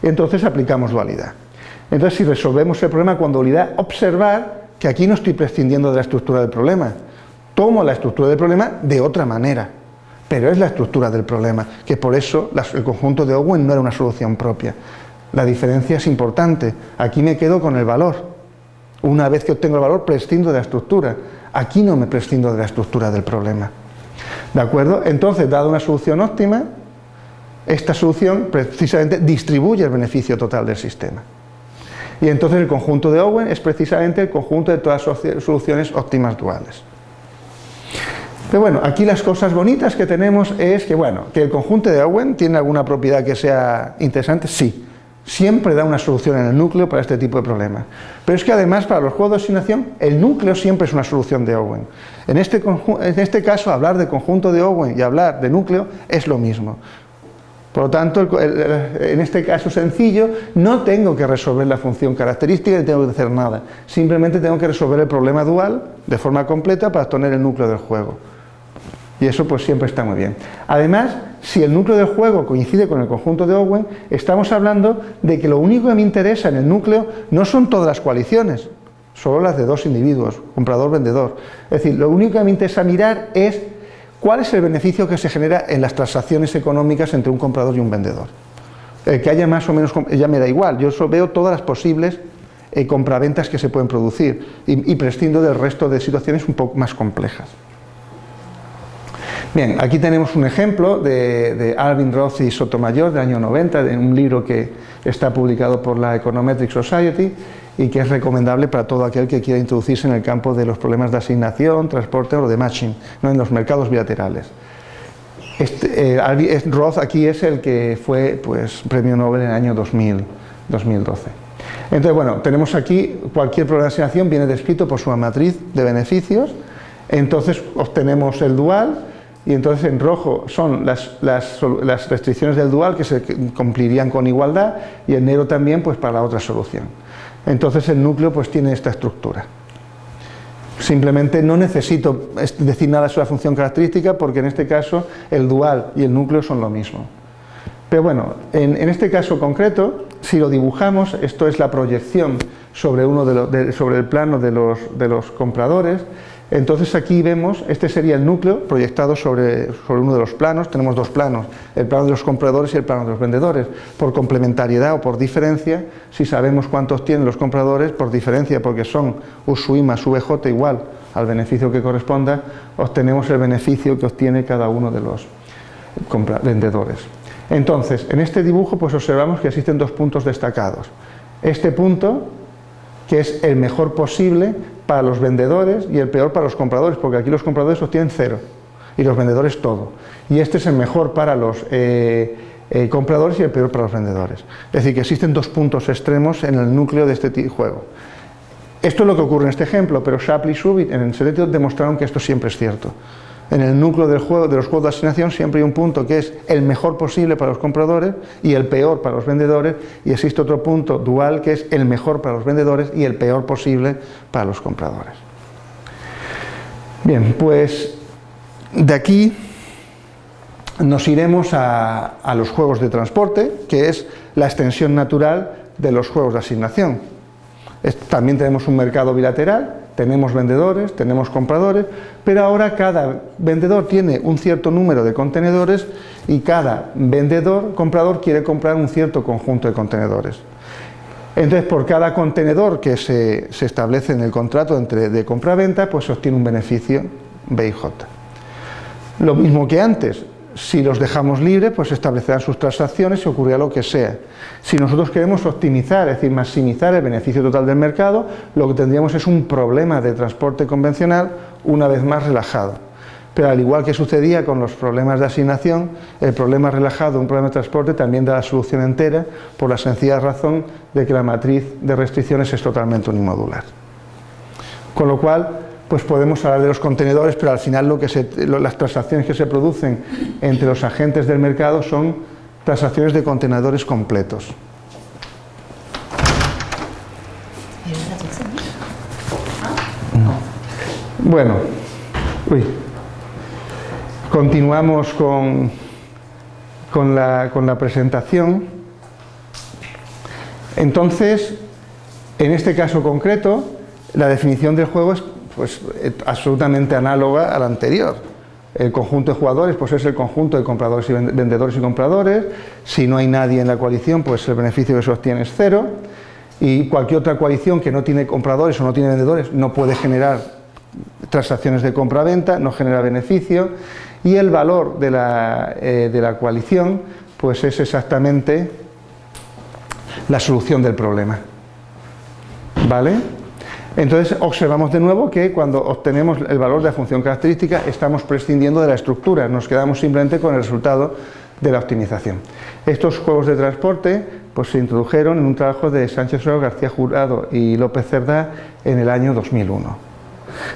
Entonces aplicamos dualidad. Entonces si resolvemos el problema con dualidad, observar que aquí no estoy prescindiendo de la estructura del problema, tomo la estructura del problema de otra manera, pero es la estructura del problema, que por eso el conjunto de Owen no era una solución propia. La diferencia es importante, aquí me quedo con el valor. Una vez que obtengo el valor, prescindo de la estructura Aquí no me prescindo de la estructura del problema. ¿De acuerdo? Entonces, dada una solución óptima, esta solución precisamente distribuye el beneficio total del sistema. Y entonces el conjunto de Owen es precisamente el conjunto de todas las soluciones óptimas duales. Pero bueno, aquí las cosas bonitas que tenemos es que, bueno, que el conjunto de Owen tiene alguna propiedad que sea interesante, sí siempre da una solución en el núcleo para este tipo de problemas. Pero es que además para los juegos de asignación el núcleo siempre es una solución de Owen. En este, en este caso hablar de conjunto de Owen y hablar de núcleo es lo mismo. Por lo tanto, en este caso sencillo, no tengo que resolver la función característica ni tengo que hacer nada. Simplemente tengo que resolver el problema dual de forma completa para obtener el núcleo del juego. Y eso pues siempre está muy bien. Además, si el núcleo del juego coincide con el conjunto de Owen, estamos hablando de que lo único que me interesa en el núcleo no son todas las coaliciones, solo las de dos individuos, comprador-vendedor. Es decir, lo único que me interesa mirar es ¿Cuál es el beneficio que se genera en las transacciones económicas entre un comprador y un vendedor? El que haya más o menos, ya me da igual, yo solo veo todas las posibles eh, compraventas que se pueden producir y prescindo del resto de situaciones un poco más complejas. Bien, aquí tenemos un ejemplo de, de, Alvin Roth y Sotomayor del año 90, de un libro que está publicado por la Econometric Society y que es recomendable para todo aquel que quiera introducirse en el campo de los problemas de asignación, transporte o de matching, ¿no? en los mercados bilaterales. Este, eh, Roth aquí es el que fue pues, premio Nobel en el año 2000, 2012. Entonces, bueno, tenemos aquí cualquier problema de asignación viene descrito por su matriz de beneficios, entonces obtenemos el dual, y entonces en rojo son las, restricciones del dual que se cumplirían con igualdad y en negro también pues para la otra solución. Entonces el núcleo pues tiene esta estructura. Simplemente no necesito decir nada sobre la función característica porque en este caso el dual y el núcleo son lo mismo. Pero bueno, en, este caso concreto, si lo dibujamos, esto es la proyección sobre, uno de, sobre el plano de los compradores, entonces aquí vemos, este sería el núcleo proyectado sobre, sobre, uno de los planos, tenemos dos planos, el plano de los compradores y el plano de los vendedores. Por complementariedad o por diferencia, si sabemos cuántos tienen los compradores, por diferencia, porque son USUI más VJ igual al beneficio que corresponda, obtenemos el beneficio que obtiene cada uno de los vendedores. Entonces, en este dibujo pues observamos que existen dos puntos destacados. Este punto, que es el mejor posible para los vendedores y el peor para los compradores, porque aquí los compradores obtienen cero y los vendedores todo. Y este es el mejor para los eh, eh, compradores y el peor para los vendedores. Es decir, que existen dos puntos extremos en el núcleo de este juego. Esto es lo que ocurre en este ejemplo, pero Shapley y Subit en el secreto demostraron que esto siempre es cierto. En el núcleo del juego, de los juegos de asignación siempre hay un punto que es el mejor posible para los compradores y el peor para los vendedores y existe otro punto dual que es el mejor para los vendedores y el peor posible para los compradores. Bien, pues de aquí nos iremos a, a los juegos de transporte, que es la extensión natural de los juegos de asignación. También tenemos un mercado bilateral tenemos vendedores, tenemos compradores, pero ahora cada vendedor tiene un cierto número de contenedores y cada vendedor, comprador, quiere comprar un cierto conjunto de contenedores. Entonces, por cada contenedor que se, se establece en el contrato entre, de compra-venta, pues obtiene un beneficio BIJ. Lo mismo que antes, si los dejamos libres, pues establecerán sus transacciones y ocurrirá lo que sea. Si nosotros queremos optimizar, es decir, maximizar el beneficio total del mercado, lo que tendríamos es un problema de transporte convencional una vez más relajado. Pero al igual que sucedía con los problemas de asignación, el problema relajado, un problema de transporte, también da la solución entera por la sencilla razón de que la matriz de restricciones es totalmente unimodular. Con lo cual, pues podemos hablar de los contenedores, pero al final lo que las transacciones que se producen entre los agentes del mercado son transacciones de contenedores completos. Bueno, uy. continuamos con, con, la, con la presentación. Entonces, en este caso concreto, la definición del juego es pues eh, absolutamente análoga a la anterior. El conjunto de jugadores pues es el conjunto de compradores y vendedores y compradores. Si no hay nadie en la coalición, pues el beneficio que se obtiene es cero. Y cualquier otra coalición que no tiene compradores o no tiene vendedores no puede generar transacciones de compra-venta, no genera beneficio. Y el valor de la, eh, de la coalición pues es exactamente la solución del problema. ¿Vale? Entonces observamos de nuevo que cuando obtenemos el valor de la función característica estamos prescindiendo de la estructura, nos quedamos simplemente con el resultado de la optimización. Estos juegos de transporte pues, se introdujeron en un trabajo de Sánchez García Jurado y López Cerdá en el año 2001.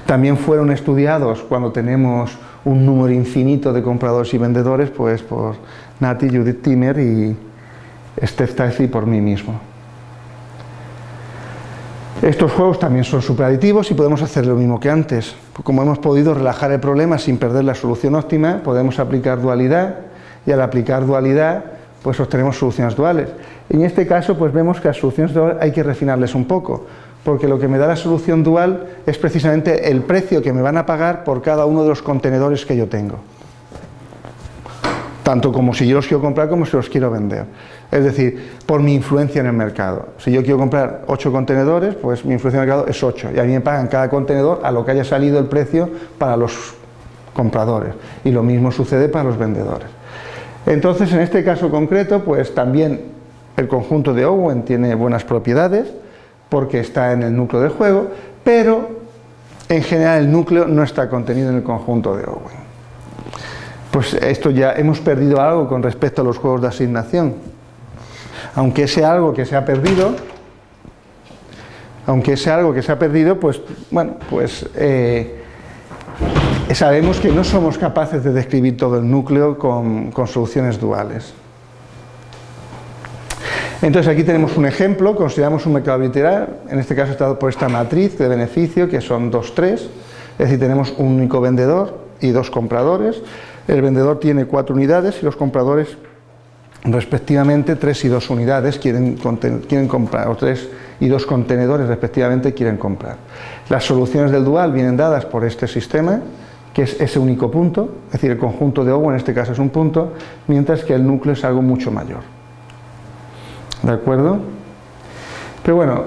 También fueron estudiados cuando tenemos un número infinito de compradores y vendedores pues, por Nati, Judith Timmer y Steph Tyson por mí mismo. Estos juegos también son superaditivos y podemos hacer lo mismo que antes. Como hemos podido relajar el problema sin perder la solución óptima, podemos aplicar dualidad y al aplicar dualidad pues obtenemos soluciones duales. En este caso pues vemos que las soluciones duales hay que refinarles un poco, porque lo que me da la solución dual es precisamente el precio que me van a pagar por cada uno de los contenedores que yo tengo. Tanto como si yo los quiero comprar como si los quiero vender. Es decir, por mi influencia en el mercado. Si yo quiero comprar 8 contenedores, pues mi influencia en el mercado es 8 y a mí me pagan cada contenedor a lo que haya salido el precio para los compradores y lo mismo sucede para los vendedores. Entonces, en este caso concreto, pues también el conjunto de Owen tiene buenas propiedades porque está en el núcleo del juego, pero en general el núcleo no está contenido en el conjunto de Owen. Pues esto ya hemos perdido algo con respecto a los juegos de asignación. Aunque ese algo que se ha perdido, aunque ese algo que se ha perdido, pues bueno, pues eh, sabemos que no somos capaces de describir todo el núcleo con, con soluciones duales. Entonces aquí tenemos un ejemplo, consideramos un mercado literal, en este caso está por esta matriz de beneficio que son 2, 3, es decir, tenemos un único vendedor y dos compradores, el vendedor tiene cuatro unidades y los compradores respectivamente tres y dos unidades quieren, quieren comprar, o tres y dos contenedores respectivamente quieren comprar. Las soluciones del dual vienen dadas por este sistema, que es ese único punto, es decir, el conjunto de O en este caso es un punto, mientras que el núcleo es algo mucho mayor. ¿De acuerdo? Pero bueno,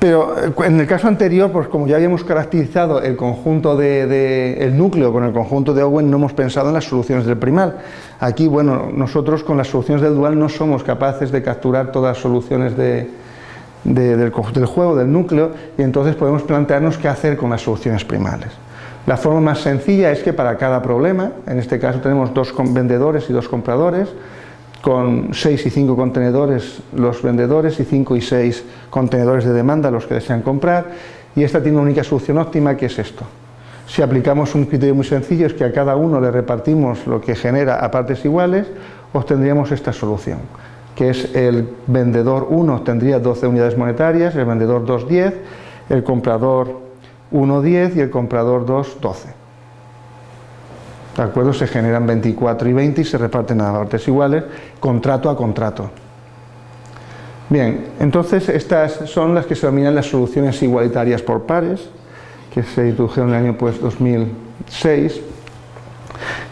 pero eh, en el caso anterior, pues como ya habíamos caracterizado el conjunto de, el núcleo con el conjunto de Owen, no hemos pensado en las soluciones del primal. Aquí, bueno, nosotros con las soluciones del dual no somos capaces de capturar todas las soluciones del, del, juego, del núcleo, y entonces podemos plantearnos qué hacer con las soluciones primales. La forma más sencilla es que para cada problema, en este caso tenemos dos vendedores y dos compradores, con 6 y 5 contenedores los vendedores y 5 y 6 contenedores de demanda los que desean comprar y esta tiene una única solución óptima que es esto. Si aplicamos un criterio muy sencillo es que a cada uno le repartimos lo que genera a partes iguales, obtendríamos esta solución, que es el vendedor 1 tendría 12 unidades monetarias, el vendedor 2 10, el comprador 1 10 y el comprador 2 12. ¿De acuerdo? Se generan 24 y 20 y se reparten a partes iguales, contrato a contrato. Bien, entonces estas son las que se denominan las soluciones igualitarias por pares, que se introdujeron en el año pues, 2006.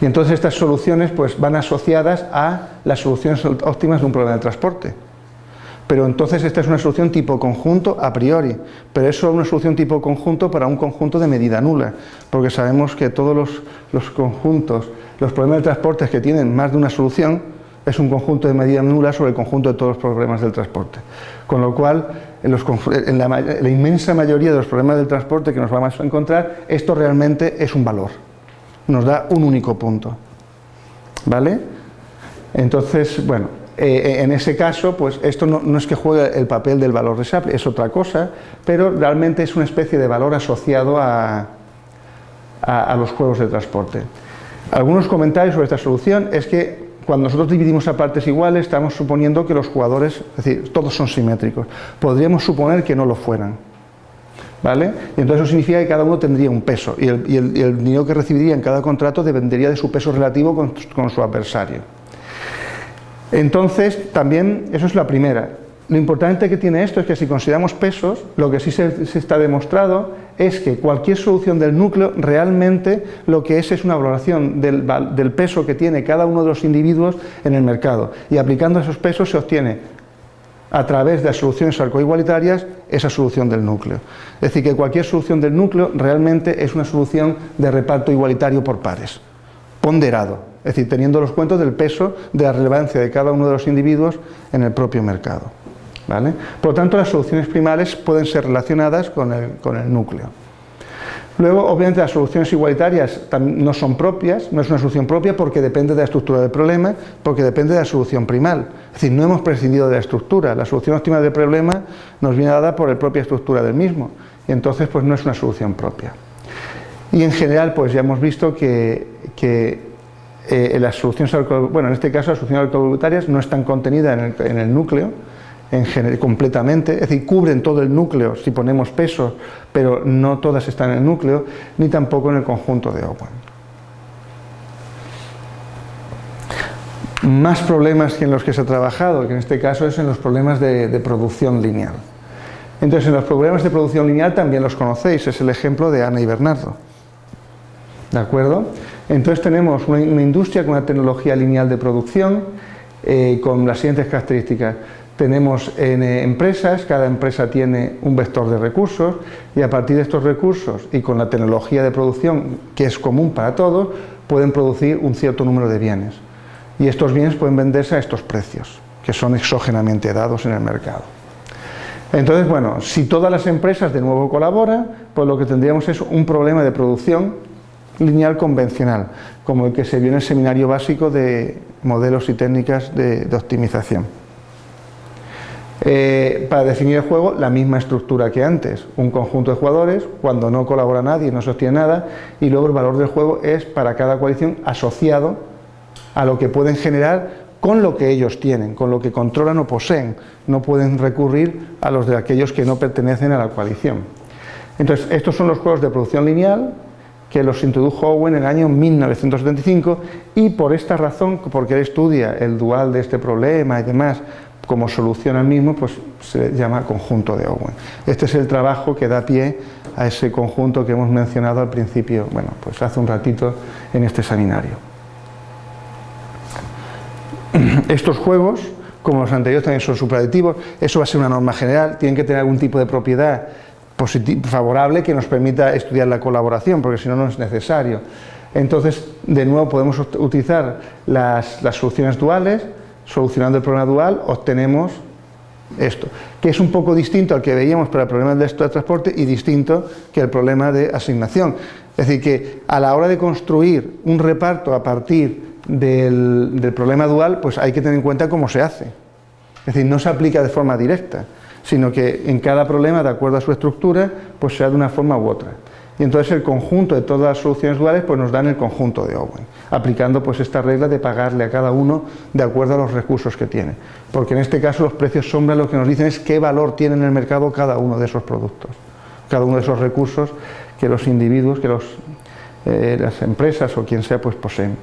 Y entonces estas soluciones pues, van asociadas a las soluciones óptimas de un problema de transporte pero entonces esta es una solución tipo conjunto a priori, pero es solo una solución tipo conjunto para un conjunto de medida nula, porque sabemos que todos los, conjuntos, los problemas de transporte que tienen más de una solución, es un conjunto de medida nula sobre el conjunto de todos los problemas del transporte. Con lo cual, en, la inmensa mayoría de los problemas del transporte que nos vamos a encontrar, esto realmente es un valor, nos da un único punto. ¿Vale? Entonces, bueno, eh, en ese caso, pues esto no, es que juegue el papel del valor resable, es otra cosa, pero realmente es una especie de valor asociado a, los juegos de transporte. Algunos comentarios sobre esta solución es que cuando nosotros dividimos a partes iguales estamos suponiendo que los jugadores, es decir, todos son simétricos. Podríamos suponer que no lo fueran. ¿Vale? Y entonces eso significa que cada uno tendría un peso y el, dinero que recibiría en cada contrato dependería de su peso relativo con su adversario. Entonces, también, eso es la primera. Lo importante que tiene esto es que si consideramos pesos, lo que sí se, está demostrado es que cualquier solución del núcleo realmente lo que es es una valoración del, del peso que tiene cada uno de los individuos en el mercado. Y aplicando esos pesos se obtiene a través de las soluciones arcoigualitarias esa solución del núcleo. Es decir, que cualquier solución del núcleo realmente es una solución de reparto igualitario por pares, ponderado es decir, teniendo los cuentos del peso de la relevancia de cada uno de los individuos en el propio mercado. ¿vale? Por lo tanto, las soluciones primales pueden ser relacionadas con el, núcleo. Luego, obviamente, las soluciones igualitarias no son propias, no es una solución propia porque depende de la estructura del problema, porque depende de la solución primal. Es decir, no hemos prescindido de la estructura, la solución óptima del problema nos viene dada por la propia estructura del mismo, y entonces pues no es una solución propia. Y en general, pues ya hemos visto que, que eh, las soluciones bueno, en este caso las soluciones alcoholitarias no están contenidas en el, núcleo en completamente, es decir, cubren todo el núcleo si ponemos peso, pero no todas están en el núcleo, ni tampoco en el conjunto de Owen. Más problemas que en los que se ha trabajado, que en este caso es en los problemas de producción lineal. Entonces, en los problemas de producción lineal también los conocéis, es el ejemplo de Ana y Bernardo. ¿De acuerdo? Entonces tenemos una, industria con una tecnología lineal de producción eh, con las siguientes características. Tenemos en, eh, empresas, cada empresa tiene un vector de recursos y a partir de estos recursos y con la tecnología de producción que es común para todos, pueden producir un cierto número de bienes. Y estos bienes pueden venderse a estos precios, que son exógenamente dados en el mercado. Entonces, bueno, si todas las empresas de nuevo colaboran, pues lo que tendríamos es un problema de producción lineal convencional, como el que se vio en el seminario básico de modelos y técnicas de optimización. Eh, para definir el juego, la misma estructura que antes, un conjunto de jugadores, cuando no colabora nadie, no sostiene nada, y luego el valor del juego es para cada coalición asociado a lo que pueden generar con lo que ellos tienen, con lo que controlan o poseen, no pueden recurrir a los de aquellos que no pertenecen a la coalición. Entonces, estos son los juegos de producción lineal que los introdujo Owen en el año 1975 y por esta razón, porque él estudia el dual de este problema y demás, como solución al mismo, pues se llama conjunto de Owen. Este es el trabajo que da pie a ese conjunto que hemos mencionado al principio, bueno, pues hace un ratito en este seminario. Estos juegos, como los anteriores también son superaditivos, eso va a ser una norma general, tienen que tener algún tipo de propiedad favorable que nos permita estudiar la colaboración, porque si no, no es necesario. Entonces, de nuevo podemos utilizar las, soluciones duales, solucionando el problema dual, obtenemos esto, que es un poco distinto al que veíamos para el problema del de transporte y distinto que el problema de asignación. Es decir, que a la hora de construir un reparto a partir del, del problema dual, pues hay que tener en cuenta cómo se hace. Es decir, no se aplica de forma directa, sino que en cada problema, de acuerdo a su estructura, pues sea de una forma u otra y entonces el conjunto de todas las soluciones duales pues nos dan el conjunto de Owen, aplicando pues esta regla de pagarle a cada uno de acuerdo a los recursos que tiene, porque en este caso los precios sombra lo que nos dicen es qué valor tiene en el mercado cada uno de esos productos, cada uno de esos recursos que los individuos, que los, eh, las empresas o quien sea pues poseen.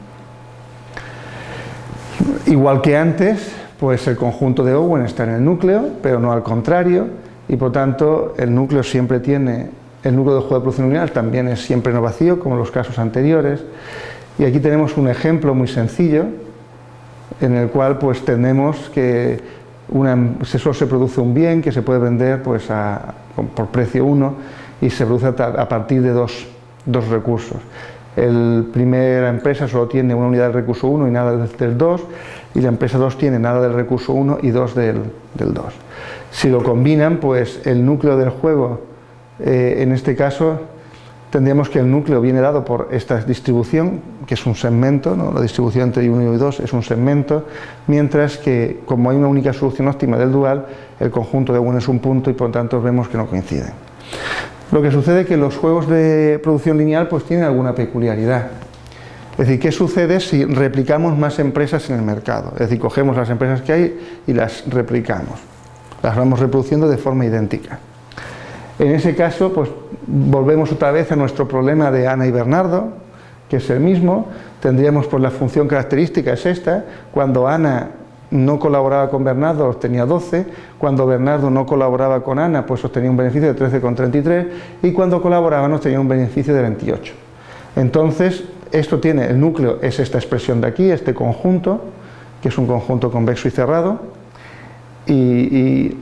Igual que antes, pues el conjunto de Owen está en el núcleo, pero no al contrario, y por tanto el núcleo siempre tiene el núcleo de juego de producción lineal también es siempre no vacío, como en los casos anteriores. Y aquí tenemos un ejemplo muy sencillo, en el cual pues tenemos que solo se produce un bien que se puede vender pues, por precio 1 y se produce a partir de dos, recursos. La primera empresa solo tiene una unidad del recurso 1 y nada del 2, y la empresa 2 tiene nada del recurso 1 y 2 del, del 2. Si lo combinan, pues el núcleo del juego eh, en este caso tendríamos que el núcleo viene dado por esta distribución, que es un segmento, la distribución entre 1 y 2 es un segmento, mientras que como hay una única solución óptima del dual, el conjunto de 1 es un punto y por lo tanto vemos que no coinciden. Lo que sucede es que los juegos de producción lineal pues tienen alguna peculiaridad. Es decir, ¿qué sucede si replicamos más empresas en el mercado? Es decir, cogemos las empresas que hay y las replicamos. Las vamos reproduciendo de forma idéntica. En ese caso, pues volvemos otra vez a nuestro problema de Ana y Bernardo, que es el mismo, tendríamos pues la función característica es esta, cuando Ana no colaboraba con Bernardo obtenía 12, cuando Bernardo no colaboraba con Ana pues obtenía un beneficio de 13,33 y cuando colaboraban obtenía un beneficio de 28. Entonces, esto tiene, el núcleo es esta expresión de aquí, este conjunto, que es un conjunto convexo y cerrado, y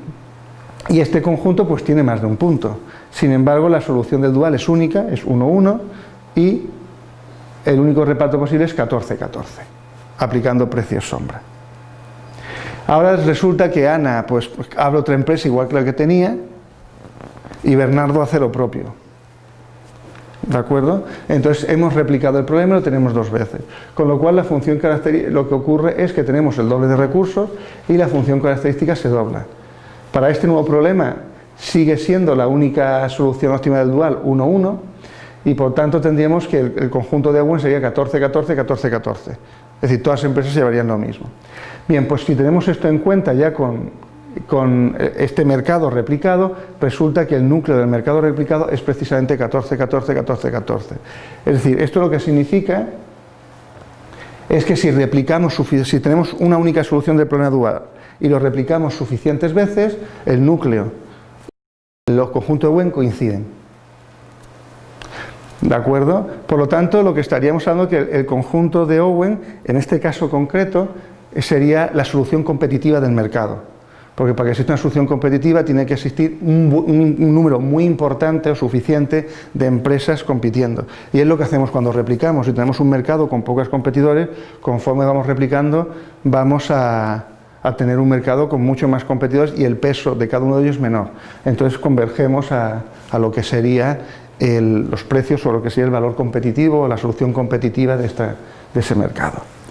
y este conjunto pues tiene más de un punto. Sin embargo, la solución del dual es única, es 1, 1 y el único reparto posible es 14, 14, aplicando precios sombra. Ahora resulta que Ana pues, pues, abre otra empresa igual que la que tenía y Bernardo hace lo propio. ¿De acuerdo? Entonces hemos replicado el problema y lo tenemos dos veces. Con lo cual la función lo que ocurre es que tenemos el doble de recursos y la función característica se dobla. Para este nuevo problema sigue siendo la única solución óptima del dual 1-1 y por tanto tendríamos que el, conjunto de Owen sería 14-14, 14-14. Es decir, todas las empresas llevarían lo mismo. Bien, pues si tenemos esto en cuenta ya con, con este mercado replicado, resulta que el núcleo del mercado replicado es precisamente 14, 14, 14, 14. Es decir, esto lo que significa es que si replicamos, si tenemos una única solución del problema dual y lo replicamos suficientes veces, el núcleo los conjuntos de Wen coinciden. ¿De acuerdo? Por lo tanto, lo que estaríamos hablando es que el conjunto de Owen, en este caso concreto, sería la solución competitiva del mercado. Porque para que exista una solución competitiva tiene que existir un, número muy importante o suficiente de empresas compitiendo. Y es lo que hacemos cuando replicamos. Si tenemos un mercado con pocos competidores, conforme vamos replicando, vamos a, tener un mercado con muchos más competidores y el peso de cada uno de ellos menor. Entonces convergemos a, lo que serían los precios o lo que sería el valor competitivo o la solución competitiva de ese mercado.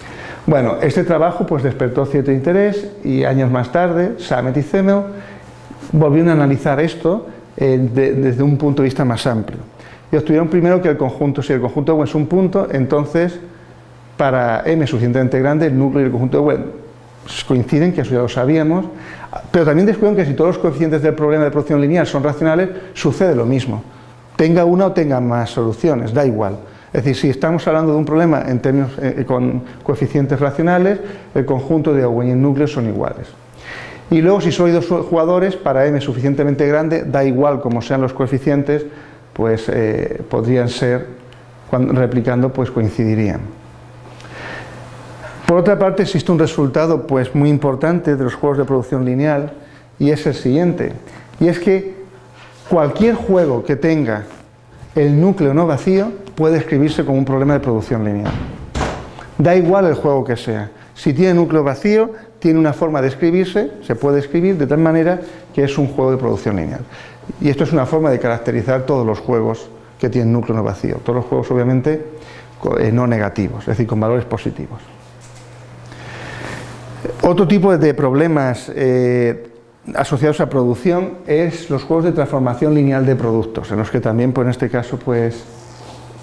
Bueno, este trabajo pues despertó cierto interés y años más tarde, Samet y Zemel volvieron a analizar esto eh, desde un punto de vista más amplio. Y obtuvieron primero que el conjunto, si el conjunto es un punto, entonces para m suficientemente grande, el núcleo y el conjunto de coinciden, que eso ya lo sabíamos, pero también descubrieron que si todos los coeficientes del problema de producción lineal son racionales, sucede lo mismo. Tenga una o tenga más soluciones, da igual. Es decir, si estamos hablando de un problema en términos eh, eh, con coeficientes racionales, el conjunto de Owen y el núcleo son iguales. Y luego, si soy dos jugadores, para m suficientemente grande, da igual como sean los coeficientes, pues eh, podrían ser, replicando, pues coincidirían. Por otra parte, existe un resultado pues, muy importante de los juegos de producción lineal, y es el siguiente, y es que cualquier juego que tenga el núcleo no vacío puede escribirse como un problema de producción lineal. Da igual el juego que sea. Si tiene núcleo vacío, tiene una forma de escribirse, se puede escribir de tal manera que es un juego de producción lineal. Y esto es una forma de caracterizar todos los juegos que tienen núcleo no vacío. Todos los juegos, obviamente, eh, no negativos, es decir, con valores positivos. Otro tipo de problemas eh, asociados a producción es los juegos de transformación lineal de productos, en los que también, pues, en este caso, pues,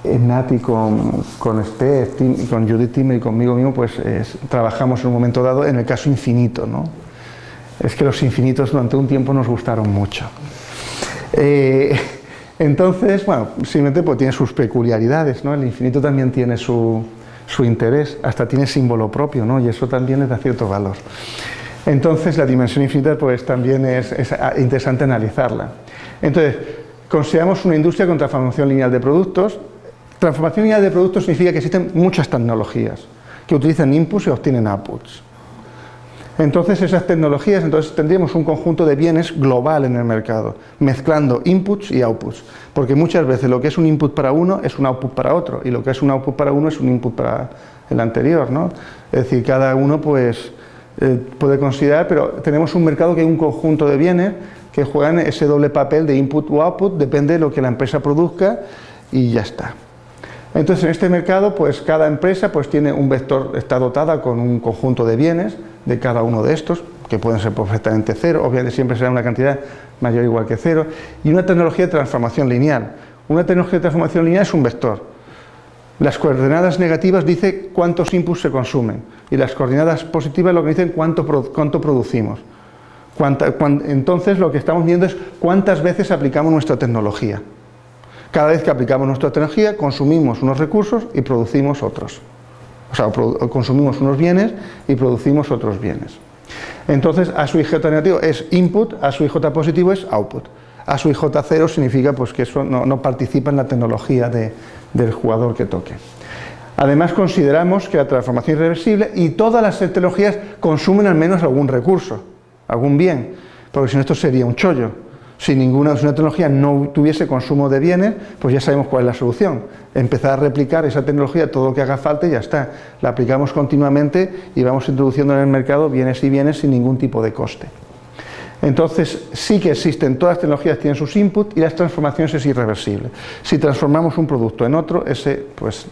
Nati con, con Steph, con Judith Timmer y conmigo mismo, pues trabajamos en un momento dado en el caso infinito, ¿no? Es que los infinitos durante un tiempo nos gustaron mucho. Eh, entonces, bueno, simplemente pues tiene sus peculiaridades, ¿no? El infinito también tiene su, su interés, hasta tiene símbolo propio, ¿no? Y eso también le da cierto valor. Entonces, la dimensión infinita, pues también es, es interesante analizarla. Entonces, consideramos una industria con transformación lineal de productos, Transformación de productos significa que existen muchas tecnologías que utilizan inputs y obtienen outputs. Entonces esas tecnologías, entonces tendríamos un conjunto de bienes global en el mercado, mezclando inputs y outputs, porque muchas veces lo que es un input para uno es un output para otro, y lo que es un output para uno es un input para el anterior, ¿no? Es decir, cada uno pues eh, puede considerar, pero tenemos un mercado que hay un conjunto de bienes que juegan ese doble papel de input o output, depende de lo que la empresa produzca y ya está. Entonces en este mercado pues cada empresa pues tiene un vector, está dotada con un conjunto de bienes de cada uno de estos, que pueden ser perfectamente cero, obviamente siempre será una cantidad mayor o igual que cero, y una tecnología de transformación lineal. Una tecnología de transformación lineal es un vector. Las coordenadas negativas dicen cuántos inputs se consumen y las coordenadas positivas lo que dicen cuánto, cuánto producimos. entonces lo que estamos viendo es cuántas veces aplicamos nuestra tecnología. Cada vez que aplicamos nuestra tecnología, consumimos unos recursos y producimos otros. O sea, consumimos unos bienes y producimos otros bienes. Entonces, A su IJ negativo es input, A su IJ positivo es output. A su IJ cero significa pues, que eso no, participa en la tecnología del jugador que toque. Además, consideramos que la transformación irreversible y todas las tecnologías consumen al menos algún recurso, algún bien, porque si no esto sería un chollo si ninguna una tecnología no tuviese consumo de bienes, pues ya sabemos cuál es la solución. Empezar a replicar esa tecnología, todo lo que haga falta y ya está. La aplicamos continuamente y vamos introduciendo en el mercado bienes y bienes sin ningún tipo de coste. Entonces, sí que existen, todas las tecnologías tienen sus inputs y las transformaciones es irreversible. Si transformamos un producto en otro, ese pues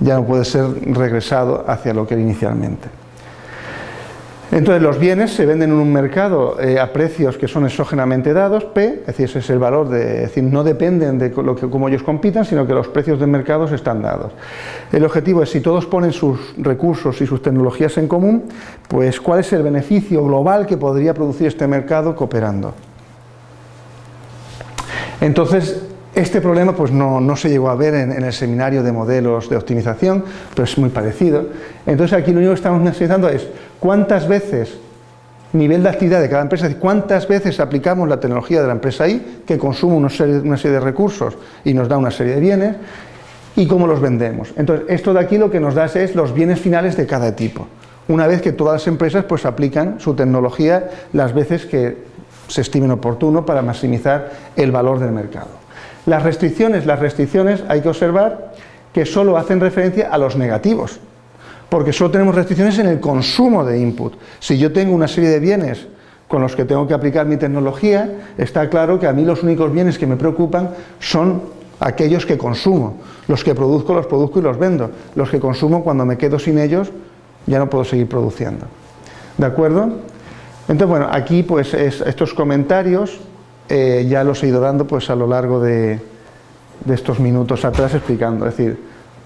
ya no puede ser regresado hacia lo que era inicialmente. Entonces los bienes se venden en un mercado eh, a precios que son exógenamente dados, P, es decir, ese es el valor, de, decir, no dependen de lo que, cómo ellos compitan, sino que los precios del mercado están dados. El objetivo es, si todos ponen sus recursos y sus tecnologías en común, pues cuál es el beneficio global que podría producir este mercado cooperando. Entonces, este problema pues, no, se llegó a ver en, el seminario de modelos de optimización, pero es muy parecido. Entonces aquí lo único que estamos analizando es cuántas veces nivel de actividad de cada empresa, cuántas veces aplicamos la tecnología de la empresa ahí, que consume una serie, una serie de recursos y nos da una serie de bienes, y cómo los vendemos. Entonces, esto de aquí lo que nos da es los bienes finales de cada tipo. Una vez que todas las empresas pues aplican su tecnología las veces que se estimen oportuno para maximizar el valor del mercado. Las restricciones, las restricciones hay que observar que solo hacen referencia a los negativos, porque solo tenemos restricciones en el consumo de input. Si yo tengo una serie de bienes con los que tengo que aplicar mi tecnología, está claro que a mí los únicos bienes que me preocupan son aquellos que consumo. Los que produzco, los produzco y los vendo. Los que consumo, cuando me quedo sin ellos, ya no puedo seguir produciendo. ¿De acuerdo? Entonces, bueno, aquí pues estos comentarios eh, ya los he ido dando pues a lo largo de, de estos minutos atrás explicando. Es decir,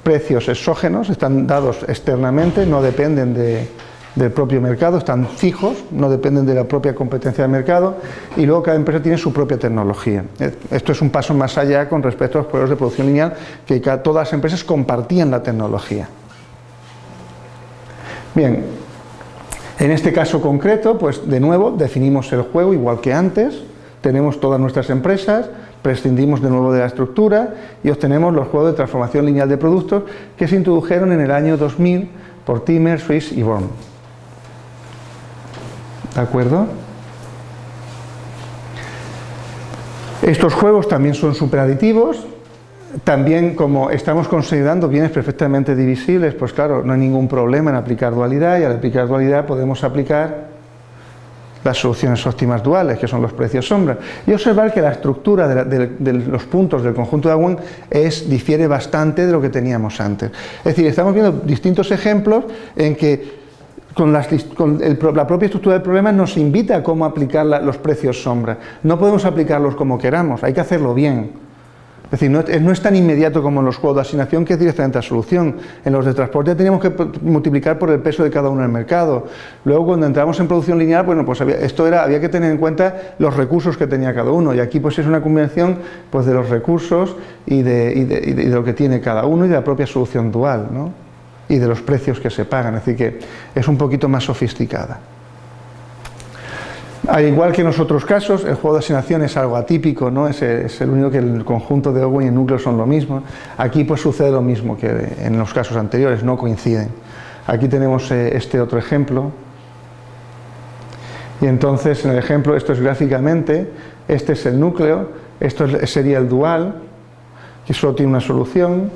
precios exógenos están dados externamente, no dependen de, del propio mercado, están fijos, no dependen de la propia competencia del mercado y luego cada empresa tiene su propia tecnología. Eh, esto es un paso más allá con respecto a los procesos de producción lineal que todas las empresas compartían la tecnología. Bien, en este caso concreto, pues de nuevo definimos el juego igual que antes, tenemos todas nuestras empresas, prescindimos de nuevo de la estructura y obtenemos los juegos de transformación lineal de productos que se introdujeron en el año 2000 por Timmer, Swiss y Born. ¿De acuerdo? Estos juegos también son superaditivos, también como estamos considerando bienes perfectamente divisibles, pues claro, no hay ningún problema en aplicar dualidad y al aplicar dualidad podemos aplicar las soluciones óptimas duales, que son los precios sombra, y observar que la estructura de, los puntos del conjunto de Agüen es, difiere bastante de lo que teníamos antes. Es decir, estamos viendo distintos ejemplos en que con, la propia estructura del problema nos invita a cómo aplicar los precios sombra. No podemos aplicarlos como queramos, hay que hacerlo bien. Es decir, no es, tan inmediato como en los juegos de asignación que es directamente a solución. En los de transporte teníamos que multiplicar por el peso de cada uno en el mercado. Luego cuando entramos en producción lineal, bueno, pues había, esto era, había que tener en cuenta los recursos que tenía cada uno. Y aquí pues es una combinación pues, de los recursos y de, y de lo que tiene cada uno y de la propia solución dual. ¿no? y de los precios que se pagan, es decir, que es un poquito más sofisticada. Al igual que en los otros casos, el juego de asignación es algo atípico, ¿no? es, el único que el conjunto de Owen y el núcleo son lo mismo. Aquí pues sucede lo mismo que en los casos anteriores, no coinciden. Aquí tenemos eh, este otro ejemplo. Y entonces en el ejemplo, esto es gráficamente, este es el núcleo, esto sería el dual, que solo tiene una solución,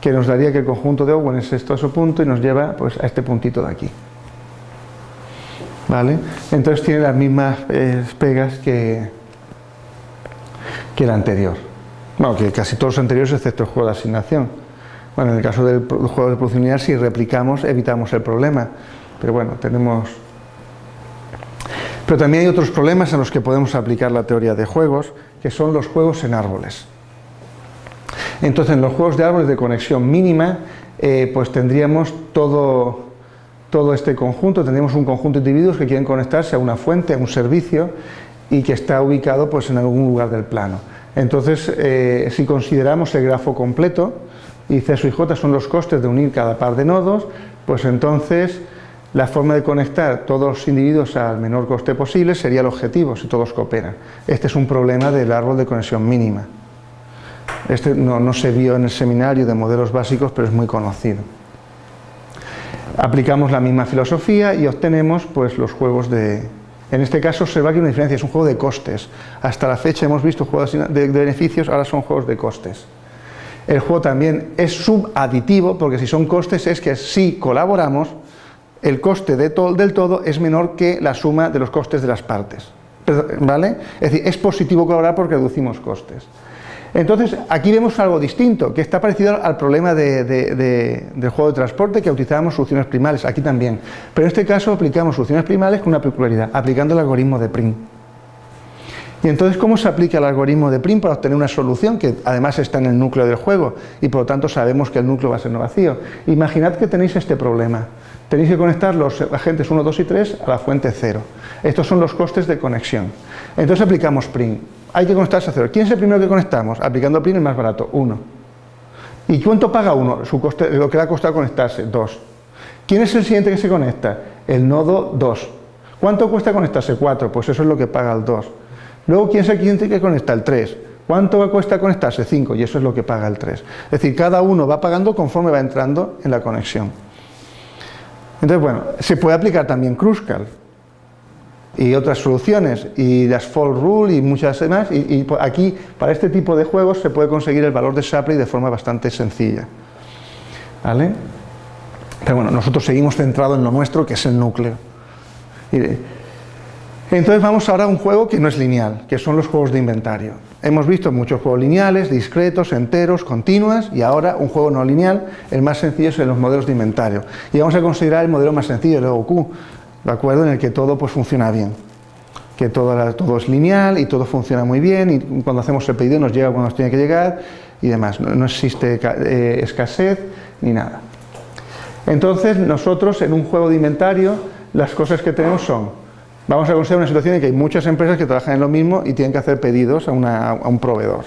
que nos daría que el conjunto de Owen es esto a su punto y nos lleva pues, a este puntito de aquí. Entonces tiene las mismas eh, pegas que, el anterior. Bueno, que casi todos los anteriores excepto el juego de asignación. Bueno, en el caso del juego de producción si replicamos, evitamos el problema. Pero bueno, tenemos... Pero también hay otros problemas en los que podemos aplicar la teoría de juegos, que son los juegos en árboles. Entonces en los juegos de árboles de conexión mínima eh, pues tendríamos todo, todo este conjunto, tendríamos un conjunto de individuos que quieren conectarse a una fuente, a un servicio y que está ubicado pues en algún lugar del plano. Entonces eh, si consideramos el grafo completo y C y J son los costes de unir cada par de nodos, pues entonces la forma de conectar todos los individuos al menor coste posible sería el objetivo si todos cooperan. Este es un problema del árbol de conexión mínima. Este no, se vio en el seminario de modelos básicos, pero es muy conocido. Aplicamos la misma filosofía y obtenemos pues, los juegos de... En este caso se va que una diferencia, es un juego de costes. Hasta la fecha hemos visto juegos de, beneficios, ahora son juegos de costes. El juego también es subaditivo, porque si son costes es que si colaboramos, el coste de del todo es menor que la suma de los costes de las partes. ¿Vale? Es decir, es positivo colaborar porque reducimos costes. Entonces, aquí vemos algo distinto, que está parecido al problema del juego de transporte, que utilizábamos soluciones primales, aquí también. Pero en este caso aplicamos soluciones primales con una peculiaridad, aplicando el algoritmo de Prim. Y entonces, ¿cómo se aplica el algoritmo de Prim para obtener una solución que además está en el núcleo del juego y por lo tanto sabemos que el núcleo va a ser no vacío? Imaginad que tenéis este problema. Tenéis que conectar los agentes 1, 2 y 3 a la fuente 0. Estos son los costes de conexión. Entonces aplicamos Prim hay que conectarse a cero. ¿Quién es el primero que conectamos? Aplicando PIN el más barato, uno. ¿Y cuánto paga uno? Su coste, lo que le ha costado conectarse, dos. ¿Quién es el siguiente que se conecta? El nodo 2. ¿Cuánto cuesta conectarse 4? Pues eso es lo que paga el 2. Luego, ¿quién es el cliente que conecta el 3? ¿Cuánto cuesta conectarse? 5 y eso es lo que paga el 3. Es decir, cada uno va pagando conforme va entrando en la conexión. Entonces, bueno, se puede aplicar también Kruskal y otras soluciones, y las Fall Rule y muchas demás, y, aquí para este tipo de juegos se puede conseguir el valor de Shapley de forma bastante sencilla. ¿Vale? Pero bueno, nosotros seguimos centrados en lo nuestro, que es el núcleo. Entonces vamos ahora a un juego que no es lineal, que son los juegos de inventario. Hemos visto muchos juegos lineales, discretos, enteros, continuas, y ahora un juego no lineal, el más sencillo es en los modelos de inventario. Y vamos a considerar el modelo más sencillo, el OQ, ¿de acuerdo? En el que todo pues funciona bien. Que todo, todo es lineal y todo funciona muy bien, y cuando hacemos el pedido nos llega cuando nos tiene que llegar, y demás. No, existe eh, escasez ni nada. Entonces nosotros en un juego de inventario, las cosas que tenemos son Vamos a considerar una situación en que hay muchas empresas que trabajan en lo mismo y tienen que hacer pedidos a, un proveedor.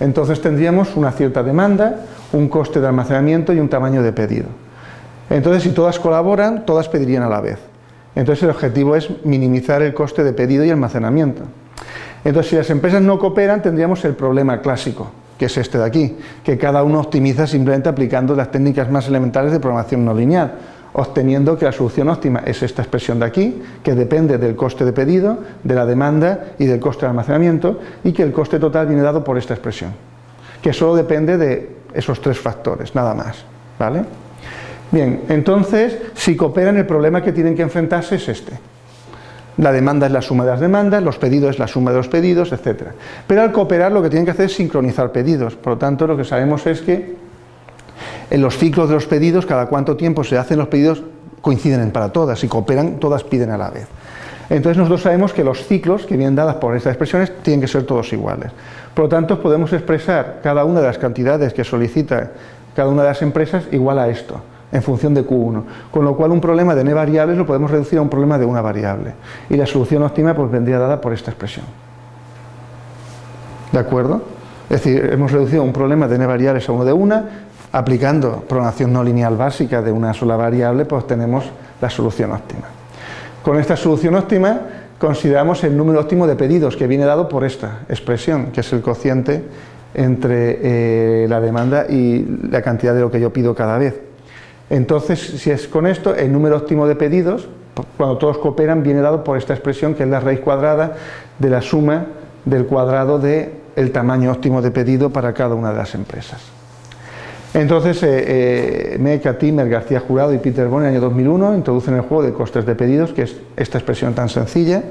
Entonces tendríamos una cierta demanda, un coste de almacenamiento y un tamaño de pedido. Entonces si todas colaboran, todas pedirían a la vez. Entonces el objetivo es minimizar el coste de pedido y almacenamiento. Entonces si las empresas no cooperan tendríamos el problema clásico, que es este de aquí, que cada uno optimiza simplemente aplicando las técnicas más elementales de programación no lineal obteniendo que la solución óptima es esta expresión de aquí, que depende del coste de pedido, de la demanda y del coste de almacenamiento, y que el coste total viene dado por esta expresión, que solo depende de esos tres factores, nada más. ¿vale? Bien, entonces, si cooperan, el problema que tienen que enfrentarse es este. La demanda es la suma de las demandas, los pedidos es la suma de los pedidos, etc. Pero al cooperar lo que tienen que hacer es sincronizar pedidos. Por lo tanto, lo que sabemos es que en los ciclos de los pedidos, cada cuánto tiempo se hacen los pedidos, coinciden para todas y cooperan, todas piden a la vez. Entonces nosotros sabemos que los ciclos que vienen dadas por estas expresiones tienen que ser todos iguales. Por lo tanto, podemos expresar cada una de las cantidades que solicita cada una de las empresas igual a esto, en función de Q1. Con lo cual un problema de n variables lo podemos reducir a un problema de una variable. Y la solución óptima pues vendría dada por esta expresión. ¿De acuerdo? Es decir, hemos reducido un problema de n variables a uno de una, aplicando programación no lineal básica de una sola variable, pues tenemos la solución óptima. Con esta solución óptima consideramos el número óptimo de pedidos que viene dado por esta expresión, que es el cociente entre eh, la demanda y la cantidad de lo que yo pido cada vez. Entonces, si es con esto, el número óptimo de pedidos, cuando todos cooperan, viene dado por esta expresión que es la raíz cuadrada de la suma del cuadrado del el tamaño óptimo de pedido para cada una de las empresas. Entonces, eh, eh Timmer, García Jurado y Peter Bond en el año 2001 introducen el juego de costes de pedidos, que es esta expresión tan sencilla.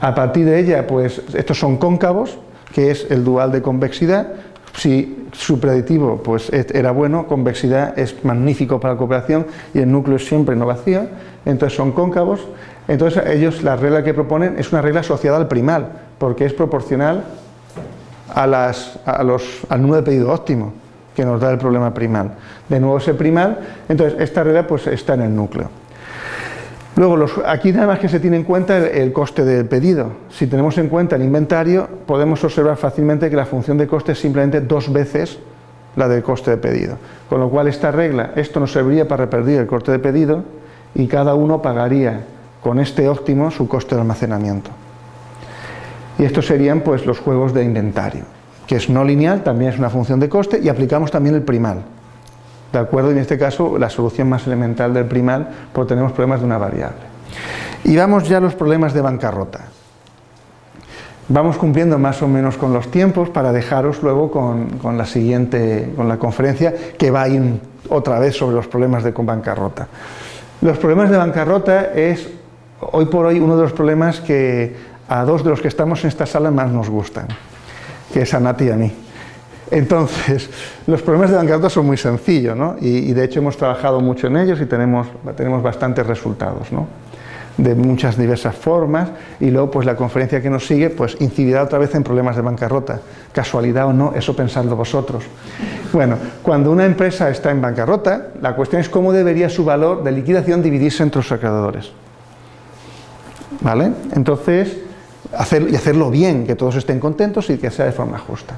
A partir de ella, pues estos son cóncavos, que es el dual de convexidad. Si su predictivo pues, era bueno, convexidad es magnífico para la cooperación y el núcleo es siempre no vacío, entonces son cóncavos. Entonces ellos la regla que proponen es una regla asociada al primal, porque es proporcional a las, a los, al número de pedido óptimo que nos da el problema primal. De nuevo ese primal, entonces esta regla pues está en el núcleo. Luego, aquí nada más que se tiene en cuenta el, coste del pedido. Si tenemos en cuenta el inventario, podemos observar fácilmente que la función de coste es simplemente dos veces la del coste de pedido. Con lo cual esta regla, esto nos serviría para reperdir el coste de pedido y cada uno pagaría con este óptimo su coste de almacenamiento. Y estos serían pues los juegos de inventario que es no lineal, también es una función de coste, y aplicamos también el primal. ¿De acuerdo? En este caso, la solución más elemental del primal, porque tenemos problemas de una variable. Y vamos ya a los problemas de bancarrota. Vamos cumpliendo más o menos con los tiempos para dejaros luego con, la siguiente, con la conferencia que va a ir otra vez sobre los problemas de bancarrota. Los problemas de bancarrota es hoy por hoy uno de los problemas que a dos de los que estamos en esta sala más nos gustan que es a Nati y a mí. Entonces, los problemas de bancarrota son muy sencillos, ¿no? y, de hecho hemos trabajado mucho en ellos y tenemos, tenemos bastantes resultados, ¿no? de muchas diversas formas, y luego pues la conferencia que nos sigue pues incidirá otra vez en problemas de bancarrota. Casualidad o no, eso pensando vosotros. Bueno, cuando una empresa está en bancarrota, la cuestión es cómo debería su valor de liquidación dividirse entre los acreedores. ¿Vale? Entonces, y hacerlo bien, que todos estén contentos y que sea de forma justa.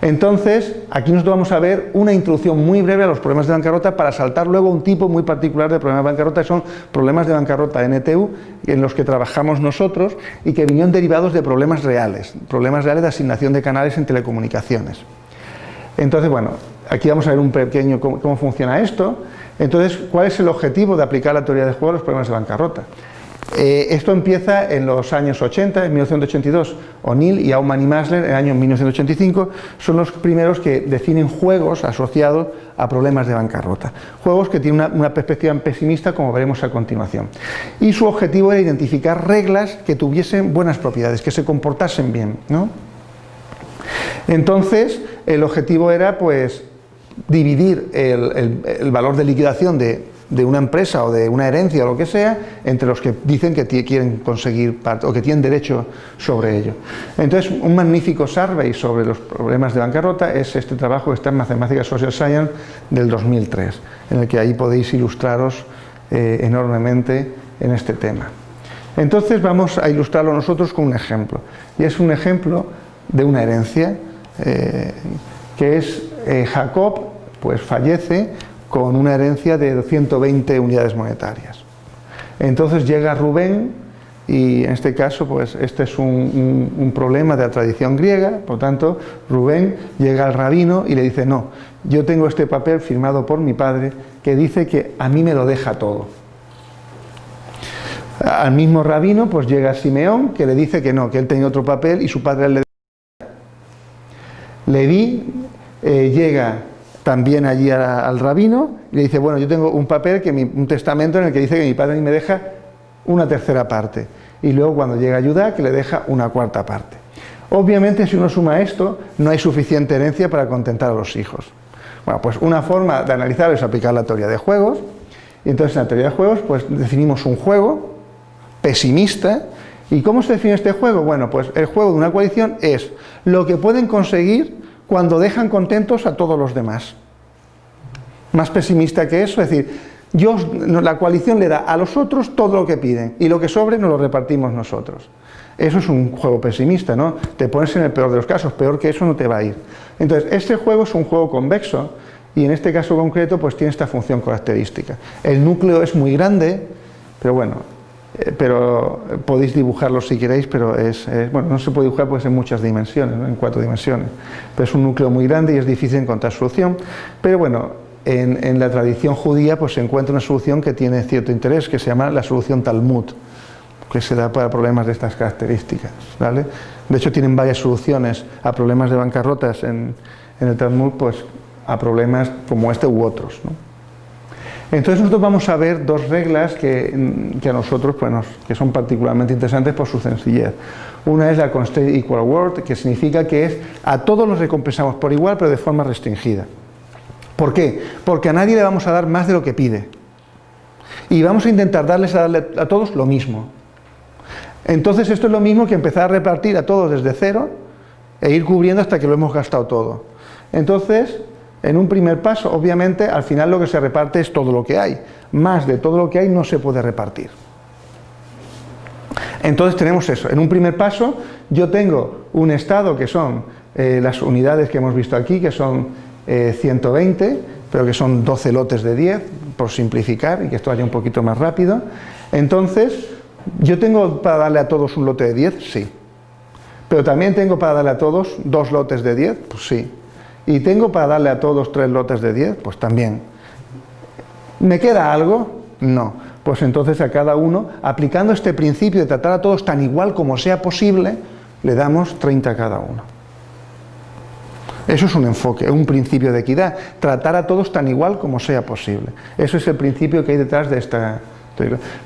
Entonces, aquí nosotros vamos a ver una introducción muy breve a los problemas de bancarrota para saltar luego un tipo muy particular de problemas de bancarrota, que son problemas de bancarrota NTU, en los que trabajamos nosotros y que vinieron derivados de problemas reales, problemas reales de asignación de canales en telecomunicaciones. Entonces, bueno, aquí vamos a ver un pequeño cómo, cómo funciona esto. Entonces, ¿cuál es el objetivo de aplicar la teoría de juego a los problemas de bancarrota? Eh, esto empieza en los años 80, en 1982. O'Neill y Aumann y Masler, en el año 1985, son los primeros que definen juegos asociados a problemas de bancarrota. Juegos que tienen una, perspectiva pesimista, como veremos a continuación. Y su objetivo era identificar reglas que tuviesen buenas propiedades, que se comportasen bien. Entonces, el objetivo era pues dividir el valor de liquidación de de una empresa o de una herencia o lo que sea, entre los que dicen que quieren conseguir o que tienen derecho sobre ello. Entonces, un magnífico survey sobre los problemas de bancarrota es este trabajo que está en Mathematics Social Science del 2003, en el que ahí podéis ilustraros eh, enormemente en este tema. Entonces vamos a ilustrarlo nosotros con un ejemplo, y es un ejemplo de una herencia, eh, que es eh, Jacob, pues fallece con una herencia de 120 unidades monetarias. Entonces llega Rubén y en este caso pues este es un, problema de la tradición griega, por tanto Rubén llega al rabino y le dice no, yo tengo este papel firmado por mi padre que dice que a mí me lo deja todo. Al mismo rabino pues llega Simeón que le dice que no, que él tenía otro papel y su padre le deja. Leví eh, llega también allí al rabino y le dice, bueno, yo tengo un papel, que un testamento en el que dice que mi padre me deja una tercera parte. Y luego cuando llega a Judá, que le deja una cuarta parte. Obviamente, si uno suma esto, no hay suficiente herencia para contentar a los hijos. Bueno, pues una forma de analizar es aplicar la teoría de juegos. Y entonces en la teoría de juegos, pues definimos un juego pesimista. ¿Y cómo se define este juego? Bueno, pues el juego de una coalición es lo que pueden conseguir cuando dejan contentos a todos los demás. Más pesimista que eso, es decir, yo, la coalición le da a los otros todo lo que piden y lo que sobre nos lo repartimos nosotros. Eso es un juego pesimista, ¿no? Te pones en el peor de los casos, peor que eso no te va a ir. Entonces, este juego es un juego convexo y en este caso concreto pues tiene esta función característica. El núcleo es muy grande, pero bueno, pero podéis dibujarlo si queréis, pero es, bueno, no se puede dibujar porque es en muchas dimensiones, en cuatro dimensiones, pero es un núcleo muy grande y es difícil encontrar solución, pero bueno, en, la tradición judía pues se encuentra una solución que tiene cierto interés, que se llama la solución Talmud, que se da para problemas de estas características, ¿vale? De hecho tienen varias soluciones a problemas de bancarrotas en, el Talmud, pues a problemas como este u otros, ¿no? Entonces nosotros vamos a ver dos reglas que, a nosotros pues que son particularmente interesantes por su sencillez. Una es la Constraint Equal Award, que significa que es a todos los recompensamos por igual, pero de forma restringida. ¿Por qué? Porque a nadie le vamos a dar más de lo que pide. Y vamos a intentar darles a, darle a todos lo mismo. Entonces esto es lo mismo que empezar a repartir a todos desde cero e ir cubriendo hasta que lo hemos gastado todo. Entonces, en un primer paso, obviamente, al final lo que se reparte es todo lo que hay. Más de todo lo que hay no se puede repartir. Entonces tenemos eso. En un primer paso, yo tengo un estado que son eh, las unidades que hemos visto aquí, que son 120, eh, pero que son 12 lotes de 10, por simplificar y que esto vaya un poquito más rápido. Entonces, ¿yo tengo para darle a todos un lote de 10? Sí. Pero también tengo para darle a todos dos lotes de 10? Pues sí. ¿Y tengo para darle a todos tres lotes de 10? Pues también. ¿Me queda algo? No. Pues entonces a cada uno, aplicando este principio de tratar a todos tan igual como sea posible, le damos 30 a cada uno. Eso es un enfoque, un principio de equidad, tratar a todos tan igual como sea posible. Eso es el principio que hay detrás de esta,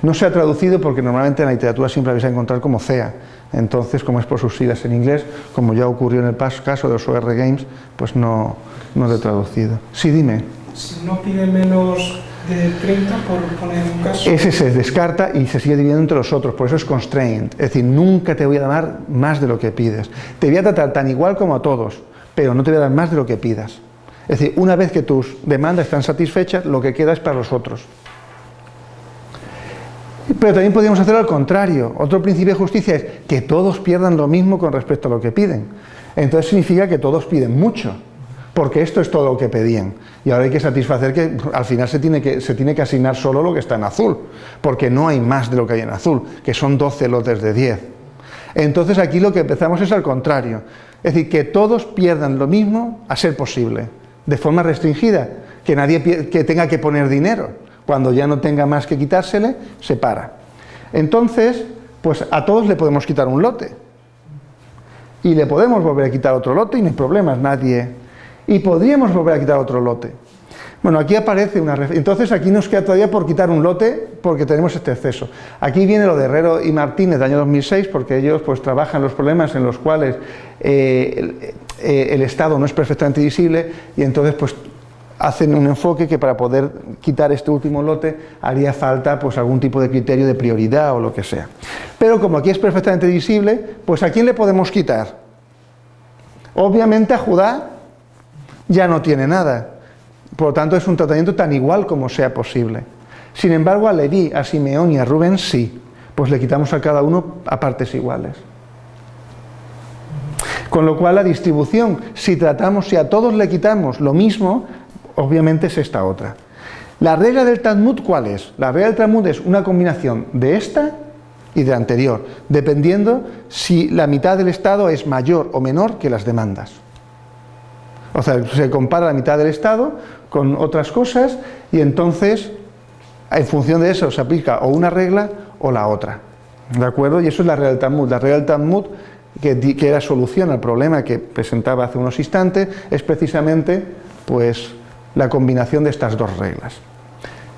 no se ha traducido porque normalmente en la literatura siempre vais a encontrar como CEA, entonces como es por sus siglas en inglés, como ya ocurrió en el caso de los OR Games, pues no, no lo he traducido. Sí, dime. Si no pide menos de 30 por poner un caso. Ese se descarta y se sigue dividiendo entre los otros, por eso es constraint, es decir, nunca te voy a dar más de lo que pides. Te voy a tratar tan igual como a todos, pero no te voy a dar más de lo que pidas. Es decir, una vez que tus demandas están satisfechas, lo que queda es para los otros. Pero también podríamos hacerlo al contrario. Otro principio de justicia es que todos pierdan lo mismo con respecto a lo que piden. Entonces significa que todos piden mucho, porque esto es todo lo que pedían. Y ahora hay que satisfacer que al final se tiene que, se tiene que asignar solo lo que está en azul, porque no hay más de lo que hay en azul, que son 12 lotes de 10. Entonces aquí lo que empezamos es al contrario, es decir, que todos pierdan lo mismo a ser posible, de forma restringida, que nadie que tenga que poner dinero, cuando ya no tenga más que quitársele, se para. Entonces, pues a todos le podemos quitar un lote, y le podemos volver a quitar otro lote y no hay problemas, nadie... Y podríamos volver a quitar otro lote. Bueno, aquí aparece una... Entonces aquí nos queda todavía por quitar un lote porque tenemos este exceso. Aquí viene lo de Herrero y Martínez del año 2006 porque ellos pues trabajan los problemas en los cuales eh, el, eh, el Estado no es perfectamente visible y entonces pues hacen un enfoque que para poder quitar este último lote haría falta pues algún tipo de criterio de prioridad o lo que sea. Pero como aquí es perfectamente visible, pues ¿a quién le podemos quitar? Obviamente a Judá ya no tiene nada, por lo tanto es un tratamiento tan igual como sea posible. Sin embargo a Leví, a Simeón y a Rubén sí, pues le quitamos a cada uno a partes iguales. Con lo cual la distribución, si tratamos, si a todos le quitamos lo mismo, obviamente es esta otra. La regla del Talmud, ¿cuál es? La regla del Talmud es una combinación de esta y de anterior, dependiendo si la mitad del Estado es mayor o menor que las demandas. O sea, se compara la mitad del Estado con otras cosas y entonces, en función de eso, se aplica o una regla o la otra. ¿De acuerdo? Y eso es la regla del Talmud. La regla del Talmud, que, que era solución al problema que presentaba hace unos instantes, es precisamente, pues, la combinación de estas dos reglas.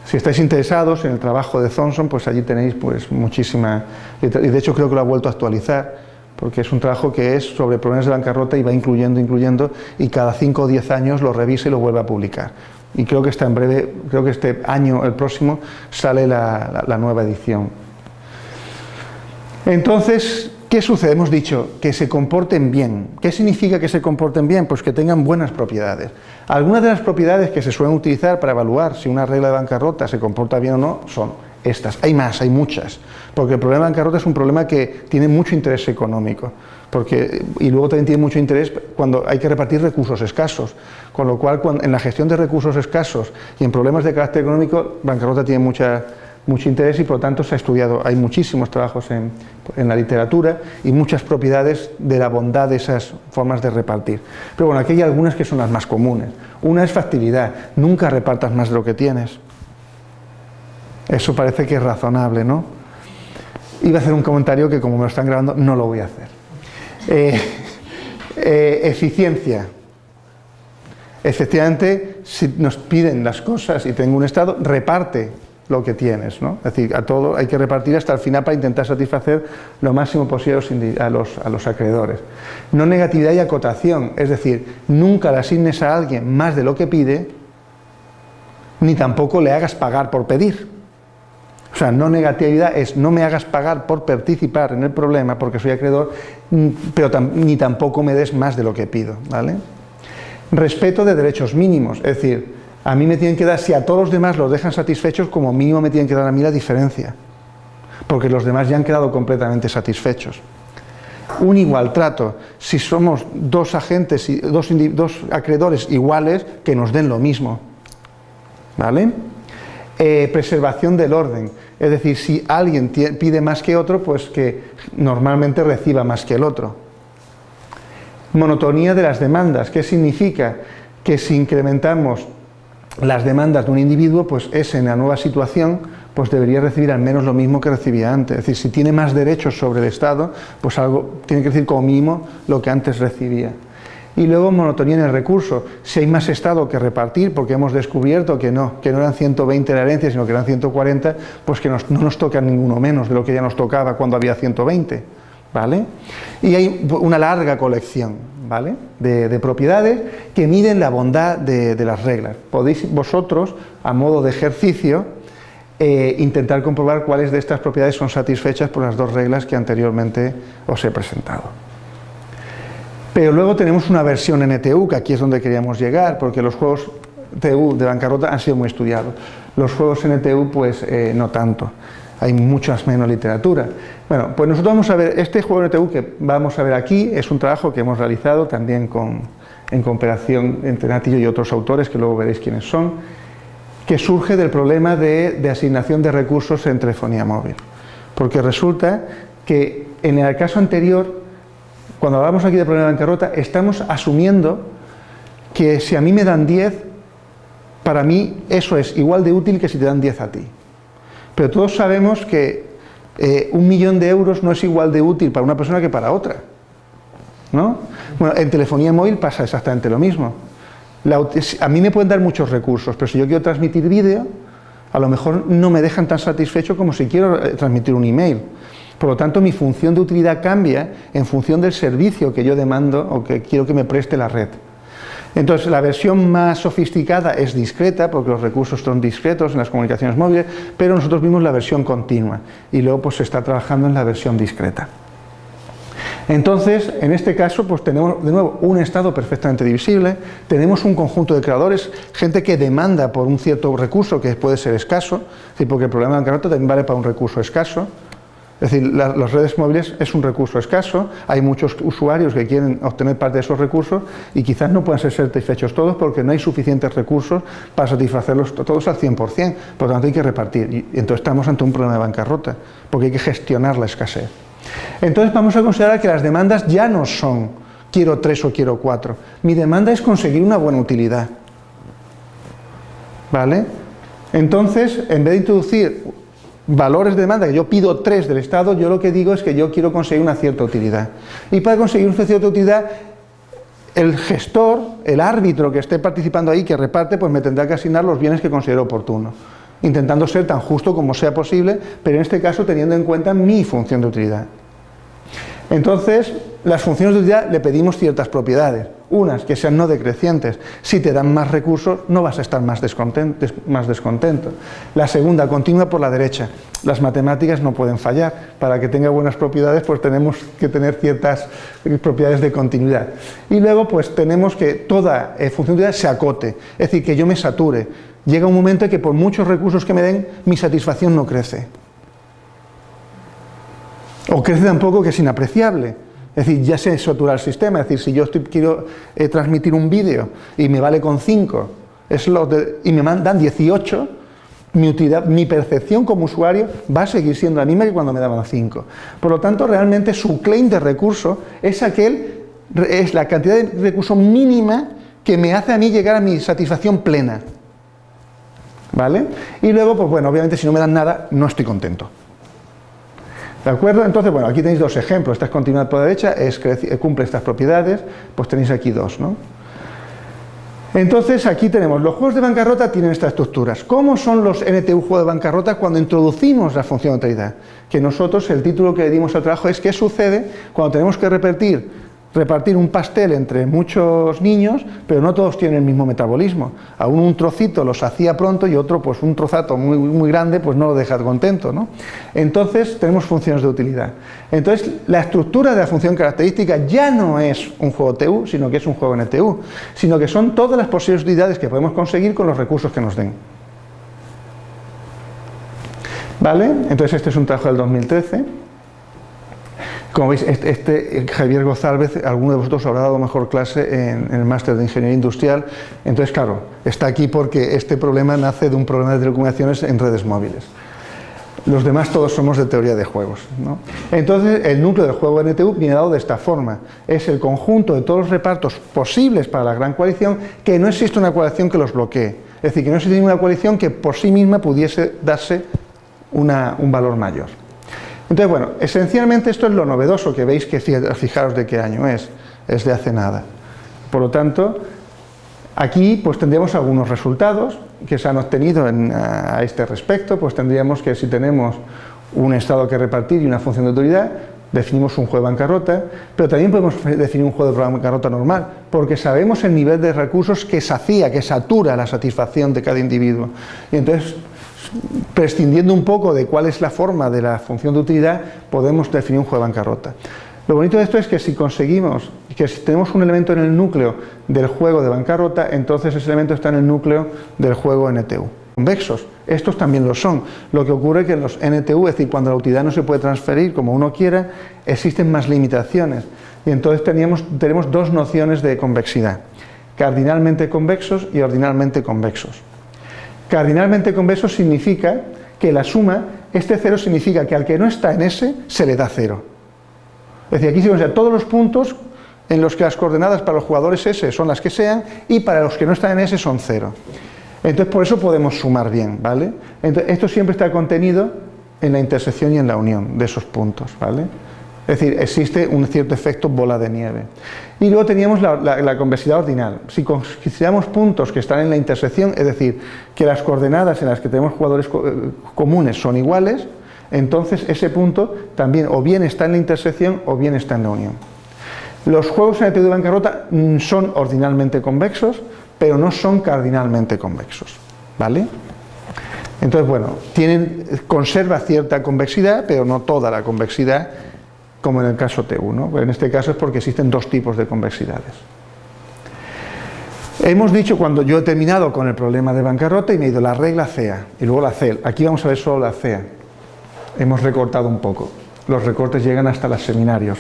Si estáis interesados en el trabajo de Thompson, pues allí tenéis pues muchísima... Y de hecho creo que lo ha vuelto a actualizar, porque es un trabajo que es sobre problemas de bancarrota y va incluyendo, incluyendo, y cada 5 o 10 años lo revisa y lo vuelve a publicar. Y creo que está en breve, creo que este año, el próximo, sale la, la, la nueva edición. Entonces, ¿Qué sucede? Hemos dicho que se comporten bien. ¿Qué significa que se comporten bien? Pues que tengan buenas propiedades. Algunas de las propiedades que se suelen utilizar para evaluar si una regla de bancarrota se comporta bien o no son estas. Hay más, hay muchas. Porque el problema de bancarrota es un problema que tiene mucho interés económico. Porque, y luego también tiene mucho interés cuando hay que repartir recursos escasos. Con lo cual, en la gestión de recursos escasos y en problemas de carácter económico, bancarrota tiene mucha mucho interés y por lo tanto se ha estudiado, hay muchísimos trabajos en, en, la literatura y muchas propiedades de la bondad de esas formas de repartir. Pero bueno, aquí hay algunas que son las más comunes. Una es factibilidad, nunca repartas más de lo que tienes. Eso parece que es razonable, ¿no? Iba a hacer un comentario que como me lo están grabando no lo voy a hacer. Eh, eh, eficiencia. Efectivamente, si nos piden las cosas y tengo un estado, reparte lo que tienes, ¿no? Es decir, a todo hay que repartir hasta el final para intentar satisfacer lo máximo posible a los, acreedores. No negatividad y acotación, es decir, nunca le asignes a alguien más de lo que pide, ni tampoco le hagas pagar por pedir. O sea, no negatividad es no me hagas pagar por participar en el problema porque soy acreedor, pero tam ni tampoco me des más de lo que pido, ¿vale? Respeto de derechos mínimos, es decir, a mí me tienen que dar, si a todos los demás los dejan satisfechos, como mínimo me tienen que dar a mí la diferencia, porque los demás ya han quedado completamente satisfechos. Un igual trato, si somos dos agentes, dos, dos acreedores iguales, que nos den lo mismo. ¿Vale? Eh, preservación del orden, es decir, si alguien pide más que otro, pues que normalmente reciba más que el otro. Monotonía de las demandas, ¿qué significa? Que si incrementamos las demandas de un individuo, pues ese en la nueva situación pues debería recibir al menos lo mismo que recibía antes. Es decir, si tiene más derechos sobre el Estado, pues algo tiene que recibir como mínimo lo que antes recibía. Y luego monotonía en el recurso. Si hay más Estado que repartir, porque hemos descubierto que no, que no eran 120 la herencia, sino que eran 140, pues que no nos toca ninguno menos de lo que ya nos tocaba cuando había 120. ¿Vale? Y hay una larga colección ¿vale? de, de propiedades que miden la bondad de, las reglas. Podéis vosotros, a modo de ejercicio, eh, intentar comprobar cuáles de estas propiedades son satisfechas por las dos reglas que anteriormente os he presentado. Pero luego tenemos una versión NTU, que aquí es donde queríamos llegar, porque los juegos TU de bancarrota han sido muy estudiados. Los juegos NTU, pues eh, no tanto. Hay muchas menos literatura. Bueno, pues nosotros vamos a ver, este juego NTU que vamos a ver aquí es un trabajo que hemos realizado también con, en cooperación entre Natillo y otros autores, que luego veréis quiénes son, que surge del problema de, de asignación de recursos en telefonía móvil. Porque resulta que en el caso anterior, cuando hablamos aquí de problema de bancarrota, estamos asumiendo que si a mí me dan 10, para mí eso es igual de útil que si te dan 10 a ti. Pero todos sabemos que eh, un millón de euros no es igual de útil para una persona que para otra. ¿no? Bueno, en telefonía móvil pasa exactamente lo mismo. a mí me pueden dar muchos recursos, pero si yo quiero transmitir vídeo, a lo mejor no me dejan tan satisfecho como si quiero eh, transmitir un email. Por lo tanto, mi función de utilidad cambia en función del servicio que yo demando o que quiero que me preste la red. Entonces, la versión más sofisticada es discreta, porque los recursos son discretos en las comunicaciones móviles, pero nosotros vimos la versión continua y luego pues, se está trabajando en la versión discreta. Entonces, en este caso, pues tenemos de nuevo un estado perfectamente divisible, tenemos un conjunto de creadores, gente que demanda por un cierto recurso que puede ser escaso, porque el problema de bancarrota también vale para un recurso escaso, es decir, las redes móviles es un recurso escaso, hay muchos usuarios que quieren obtener parte de esos recursos y quizás no puedan ser satisfechos todos porque no hay suficientes recursos para satisfacerlos todos al 100%, por lo tanto hay que repartir y entonces estamos ante un problema de bancarrota porque hay que gestionar la escasez. Entonces vamos a considerar que las demandas ya no son quiero tres o quiero cuatro, mi demanda es conseguir una buena utilidad. ¿Vale? Entonces, en vez de introducir valores de demanda, que yo pido tres del Estado, yo lo que digo es que yo quiero conseguir una cierta utilidad. Y para conseguir una cierta utilidad, el gestor, el árbitro que esté participando ahí, que reparte, pues me tendrá que asignar los bienes que considero oportuno, intentando ser tan justo como sea posible, pero en este caso teniendo en cuenta mi función de utilidad. Entonces, las funciones de utilidad le pedimos ciertas propiedades, unas que sean no decrecientes. Si te dan más recursos, no vas a estar más descontento. La segunda, continua por la derecha. Las matemáticas no pueden fallar. Para que tenga buenas propiedades, pues tenemos que tener ciertas propiedades de continuidad. Y luego, pues tenemos que toda eh, función de utilidad se acote, es decir, que yo me sature. Llega un momento en que por muchos recursos que me den, mi satisfacción no crece. O crece tan poco que es inapreciable. Es decir, ya se satura el sistema, es decir, si yo quiero eh, transmitir un vídeo y me vale con 5 y me mandan 18, mi, utilidad, mi percepción como usuario va a seguir siendo la misma que cuando me daban 5. Por lo tanto, realmente su claim de recurso es aquel, es la cantidad de recurso mínima que me hace a mí llegar a mi satisfacción plena. ¿Vale? Y luego, pues bueno, obviamente si no me dan nada, no estoy contento. ¿De acuerdo? Entonces, bueno, aquí tenéis dos ejemplos. Esta es continuidad por la derecha, es que cumple estas propiedades, pues tenéis aquí dos, ¿no? Entonces, aquí tenemos, los juegos de bancarrota tienen estas estructuras. ¿Cómo son los NTU juegos de bancarrota cuando introducimos la función de utilidad? Que nosotros, el título que le dimos al trabajo es ¿qué sucede cuando tenemos que repetir repartir un pastel entre muchos niños, pero no todos tienen el mismo metabolismo. A uno un trocito los hacía pronto y otro, pues un trozato muy, muy grande, pues no lo deja contento. ¿no? Entonces tenemos funciones de utilidad. Entonces la estructura de la función característica ya no es un juego TU, sino que es un juego NTU, sino que son todas las posibles utilidades que podemos conseguir con los recursos que nos den. ¿Vale? Entonces este es un trabajo del 2013. Como veis, este, este, Javier González, alguno de vosotros habrá dado mejor clase en, el máster de Ingeniería Industrial, entonces claro, está aquí porque este problema nace de un problema de telecomunicaciones en redes móviles. Los demás todos somos de teoría de juegos. Entonces, el núcleo del juego NTU viene dado de esta forma. Es el conjunto de todos los repartos posibles para la gran coalición, que no existe una coalición que los bloquee. Es decir, que no existe ninguna coalición que por sí misma pudiese darse un valor mayor. Entonces, bueno, esencialmente esto es lo novedoso que veis que fijaros de qué año es, es de hace nada. Por lo tanto, aquí pues tendríamos algunos resultados que se han obtenido a este respecto, pues tendríamos que si tenemos un estado que repartir y una función de autoridad, definimos un juego de bancarrota, pero también podemos definir un juego de bancarrota normal, porque sabemos el nivel de recursos que sacía, que satura la satisfacción de cada individuo. Y entonces prescindiendo un poco de cuál es la forma de la función de utilidad, podemos definir un juego de bancarrota. Lo bonito de esto es que si conseguimos, que si tenemos un elemento en el núcleo del juego de bancarrota, entonces ese elemento está en el núcleo del juego NTU. convexos. Estos también lo son. Lo que ocurre es que en los NTU, es decir, cuando la utilidad no se puede transferir como uno quiera, existen más limitaciones. Y entonces teníamos, tenemos dos nociones de convexidad. Cardinalmente convexos y ordinalmente convexos. Cardinalmente convexos significa que la suma, este cero significa que al que no está en S se le da cero. Es decir, aquí se considera todos los puntos en los que las coordenadas para los jugadores S son las que sean y para los que no están en S son cero. Entonces por eso podemos sumar bien, ¿vale? Esto siempre está contenido en la intersección y en la unión de esos puntos, ¿vale? Es decir, existe un cierto efecto bola de nieve. Y luego teníamos la, convexidad ordinal. Si consideramos puntos que están en la intersección, es decir, que las coordenadas en las que tenemos jugadores eh, comunes son iguales, entonces ese punto también o bien está en la intersección o bien está en la unión. Los juegos en el de bancarrota mm, son ordinalmente convexos, pero no son cardinalmente convexos. ¿Vale? Entonces, bueno, tienen, conserva cierta convexidad, pero no toda la convexidad, como en el caso T1. En este caso es porque existen dos tipos de convexidades. Hemos dicho cuando yo he terminado con el problema de bancarrota y me he ido la regla CEA y luego la CEL. Aquí vamos a ver solo la CEA. Hemos recortado un poco. Los recortes llegan hasta los seminarios.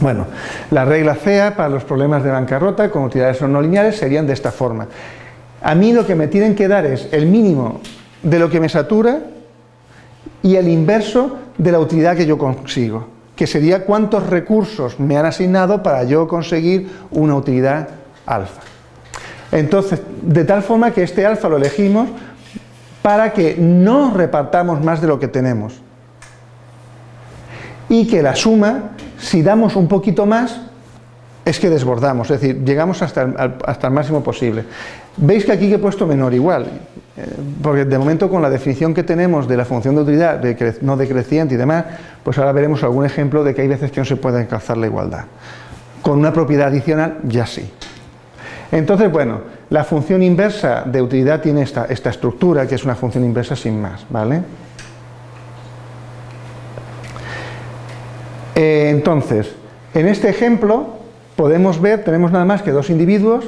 Bueno, la regla CEA para los problemas de bancarrota con utilidades no lineales serían de esta forma. A mí lo que me tienen que dar es el mínimo de lo que me satura y el inverso de la utilidad que yo consigo, que sería cuántos recursos me han asignado para yo conseguir una utilidad alfa. Entonces, de tal forma que este alfa lo elegimos para que no repartamos más de lo que tenemos y que la suma si damos un poquito más, es que desbordamos, es decir, llegamos hasta el, máximo posible. Veis que aquí he puesto menor igual, eh, porque de momento con la definición que tenemos de la función de utilidad no decreciente y demás, pues ahora veremos algún ejemplo de que hay veces que no se puede alcanzar la igualdad. Con una propiedad adicional, ya sí. Entonces, bueno, la función inversa de utilidad tiene esta, esta estructura, que es una función inversa sin más, ¿vale? Eh, entonces, en este ejemplo podemos ver, tenemos nada más que dos individuos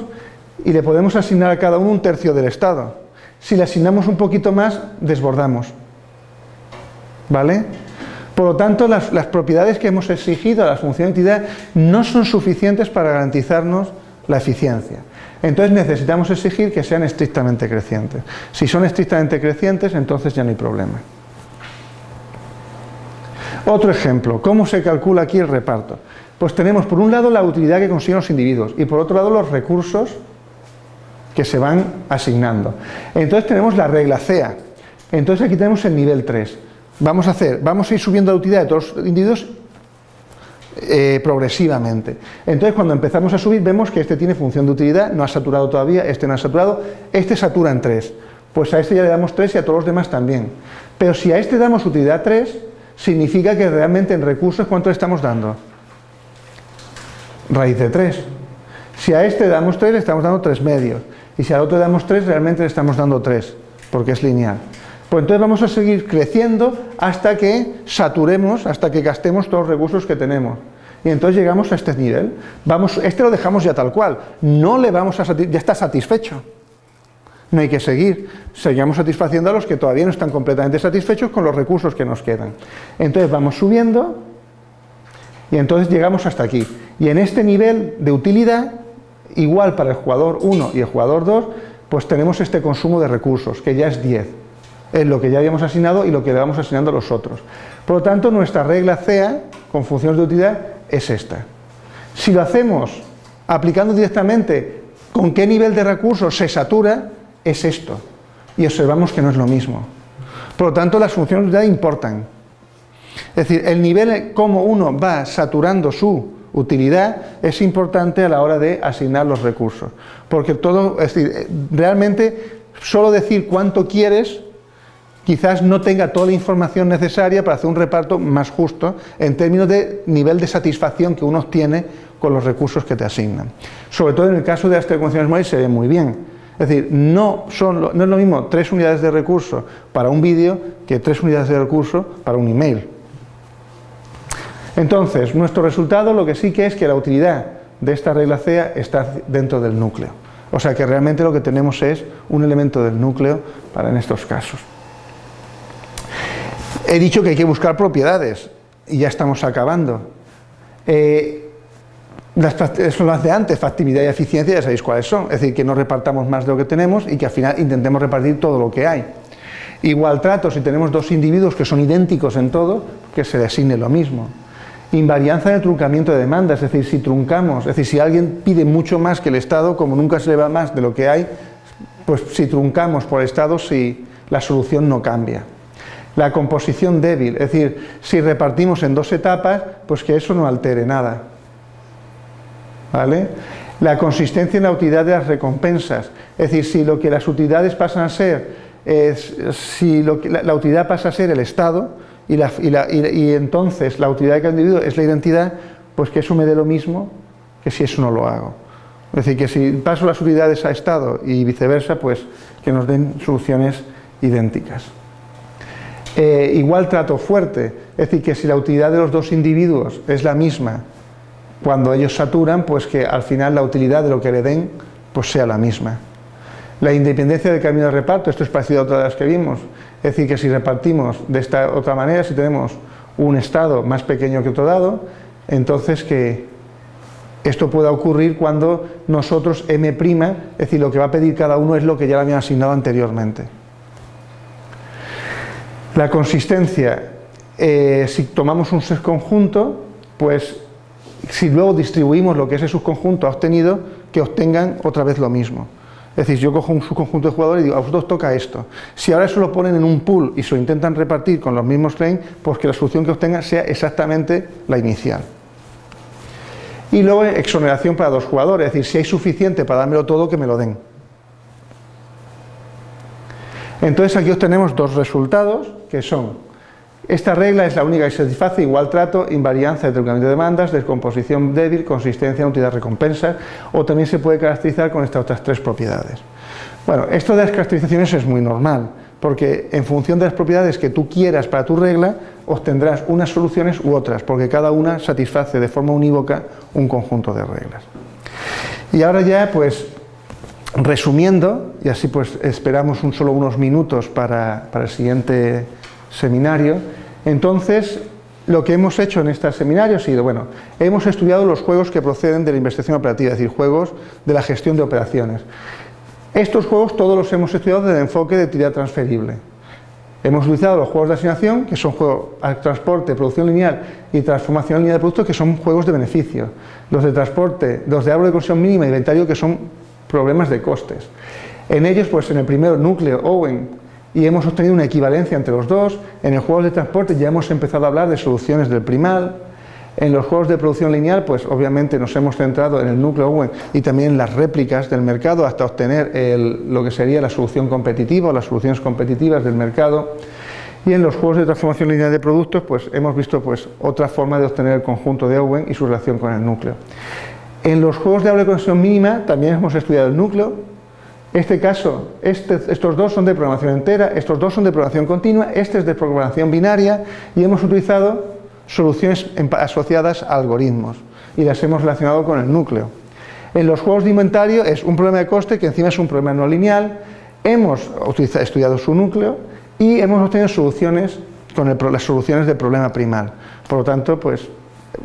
y le podemos asignar a cada uno un tercio del estado. Si le asignamos un poquito más, desbordamos. ¿Vale? Por lo tanto, las, propiedades que hemos exigido a la función de entidad no son suficientes para garantizarnos la eficiencia. Entonces necesitamos exigir que sean estrictamente crecientes. Si son estrictamente crecientes, entonces ya no hay problema. Otro ejemplo, ¿cómo se calcula aquí el reparto? Pues tenemos por un lado la utilidad que consiguen los individuos y por otro lado los recursos que se van asignando. Entonces tenemos la regla CEA. Entonces aquí tenemos el nivel 3. Vamos a hacer, vamos a ir subiendo la utilidad de todos los individuos eh, progresivamente. Entonces cuando empezamos a subir vemos que este tiene función de utilidad, no ha saturado todavía, este no ha saturado, este satura en 3. Pues a este ya le damos 3 y a todos los demás también. Pero si a este damos utilidad 3, significa que realmente en recursos, ¿cuánto le estamos dando? Raíz de 3. Si a este damos 3, le estamos dando 3 medios. Y si al otro damos 3, realmente le estamos dando 3, porque es lineal. Pues entonces vamos a seguir creciendo hasta que saturemos, hasta que gastemos todos los recursos que tenemos. Y entonces llegamos a este nivel. Vamos, este lo dejamos ya tal cual. No le vamos a ya está satisfecho no hay que seguir, seguimos satisfaciendo a los que todavía no están completamente satisfechos con los recursos que nos quedan. Entonces vamos subiendo y entonces llegamos hasta aquí. Y en este nivel de utilidad, igual para el jugador 1 y el jugador 2, pues tenemos este consumo de recursos, que ya es 10. Es lo que ya habíamos asignado y lo que le vamos asignando a los otros. Por lo tanto, nuestra regla CEA, con funciones de utilidad, es esta. Si lo hacemos aplicando directamente con qué nivel de recursos se satura, es esto. Y observamos que no es lo mismo. Por lo tanto, las funciones de utilidad importan. Es decir, el nivel como uno va saturando su utilidad es importante a la hora de asignar los recursos. Porque todo, es decir, realmente solo decir cuánto quieres quizás no tenga toda la información necesaria para hacer un reparto más justo en términos de nivel de satisfacción que uno obtiene con los recursos que te asignan. Sobre todo en el caso de las telecomunicaciones móviles se ve muy bien es decir, no, son, no es lo mismo tres unidades de recurso para un vídeo que tres unidades de recurso para un email. Entonces, nuestro resultado lo que sí que es que la utilidad de esta regla CEA está dentro del núcleo. O sea que realmente lo que tenemos es un elemento del núcleo para en estos casos. He dicho que hay que buscar propiedades y ya estamos acabando. Eh, eso lo hace antes, factibilidad y eficiencia, ya sabéis cuáles son. Es decir, que no repartamos más de lo que tenemos y que al final intentemos repartir todo lo que hay. Igual trato, si tenemos dos individuos que son idénticos en todo, que se designe lo mismo. Invarianza de truncamiento de demanda, es decir, si truncamos, es decir, si alguien pide mucho más que el Estado, como nunca se le va más de lo que hay, pues si truncamos por el Estado, si la solución no cambia. La composición débil, es decir, si repartimos en dos etapas, pues que eso no altere nada. ¿Vale? La consistencia en la utilidad de las recompensas, es decir, si lo que las utilidades pasan a ser, es, si lo que, la, utilidad pasa a ser el Estado, y, la, y, entonces la utilidad de cada individuo es la identidad, pues que eso me dé lo mismo que si eso no lo hago. Es decir, que si paso las utilidades a Estado y viceversa, pues que nos den soluciones idénticas. Eh, igual trato fuerte, es decir, que si la utilidad de los dos individuos es la misma cuando ellos saturan, pues que al final la utilidad de lo que le den pues sea la misma. La independencia del camino de reparto, esto es parecido a otras de las que vimos, es decir, que si repartimos de esta otra manera, si tenemos un estado más pequeño que otro dado, entonces que esto pueda ocurrir cuando nosotros M', es decir, lo que va a pedir cada uno es lo que ya le habían asignado anteriormente. La consistencia, eh, si tomamos un subconjunto, pues si luego distribuimos lo que ese subconjunto ha obtenido, que obtengan otra vez lo mismo. Es decir, yo cojo un subconjunto de jugadores y digo, a vosotros toca esto. Si ahora eso lo ponen en un pool y se lo intentan repartir con los mismos claims, pues que la solución que obtengan sea exactamente la inicial. Y luego exoneración para dos jugadores, es decir, si hay suficiente para dármelo todo, que me lo den. Entonces aquí obtenemos dos resultados que son, esta regla es la única que satisface igual trato, invarianza de truncamiento de demandas, descomposición débil, consistencia, utilidad recompensa, o también se puede caracterizar con estas otras tres propiedades. Bueno, esto de las caracterizaciones es muy normal, porque en función de las propiedades que tú quieras para tu regla, obtendrás unas soluciones u otras, porque cada una satisface de forma unívoca un conjunto de reglas. Y ahora ya, pues, resumiendo, y así pues esperamos un solo unos minutos para, para el siguiente seminario, entonces lo que hemos hecho en este seminario ha sido, bueno, hemos estudiado los juegos que proceden de la investigación operativa, es decir, juegos de la gestión de operaciones. Estos juegos todos los hemos estudiado desde el enfoque de utilidad transferible. Hemos utilizado los juegos de asignación, que son juegos de transporte, producción lineal y transformación lineal de productos, que son juegos de beneficio. Los de transporte, los de árbol de conversión mínima y inventario, que son problemas de costes. En ellos, pues en el primero, núcleo, Owen, y hemos obtenido una equivalencia entre los dos. En el juego de transporte ya hemos empezado a hablar de soluciones del primal. En los juegos de producción lineal, pues obviamente nos hemos centrado en el núcleo Owen y también en las réplicas del mercado hasta obtener lo que sería la solución competitiva o las soluciones competitivas del mercado. Y en los juegos de transformación lineal de productos, pues hemos visto pues, otra forma de obtener el conjunto de Owen y su relación con el núcleo. En los juegos de de conexión mínima también hemos estudiado el núcleo. Este caso, este, estos dos son de programación entera, estos dos son de programación continua, este es de programación binaria y hemos utilizado soluciones asociadas a algoritmos y las hemos relacionado con el núcleo. En los juegos de inventario es un problema de coste que encima es un problema no lineal, hemos estudiado su núcleo y hemos obtenido soluciones con las soluciones del problema primal. Por lo tanto, pues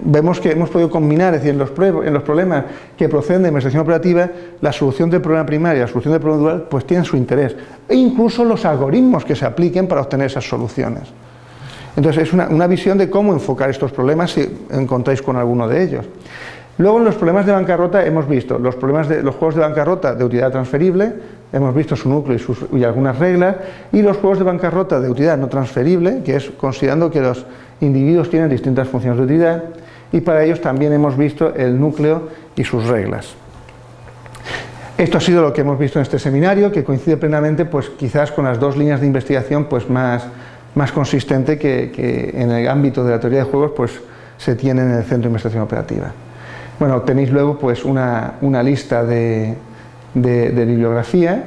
vemos que hemos podido combinar, es decir, en los, problemas que proceden de investigación operativa, la solución del problema primario y la solución del problema dual, pues tienen su interés. E incluso los algoritmos que se apliquen para obtener esas soluciones. Entonces es una, una visión de cómo enfocar estos problemas si encontráis con alguno de ellos. Luego en los problemas de bancarrota hemos visto los problemas de los juegos de bancarrota de utilidad transferible, hemos visto su núcleo y, sus, y, algunas reglas, y los juegos de bancarrota de utilidad no transferible, que es considerando que los individuos tienen distintas funciones de utilidad, y para ellos también hemos visto el núcleo y sus reglas. Esto ha sido lo que hemos visto en este seminario, que coincide plenamente pues quizás con las dos líneas de investigación pues más, más consistente que, que en el ámbito de la teoría de juegos pues se tiene en el Centro de Investigación Operativa. Bueno, tenéis luego pues una, una lista de, de, bibliografía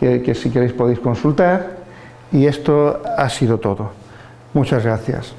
que, que, si queréis podéis consultar y esto ha sido todo. Muchas gracias.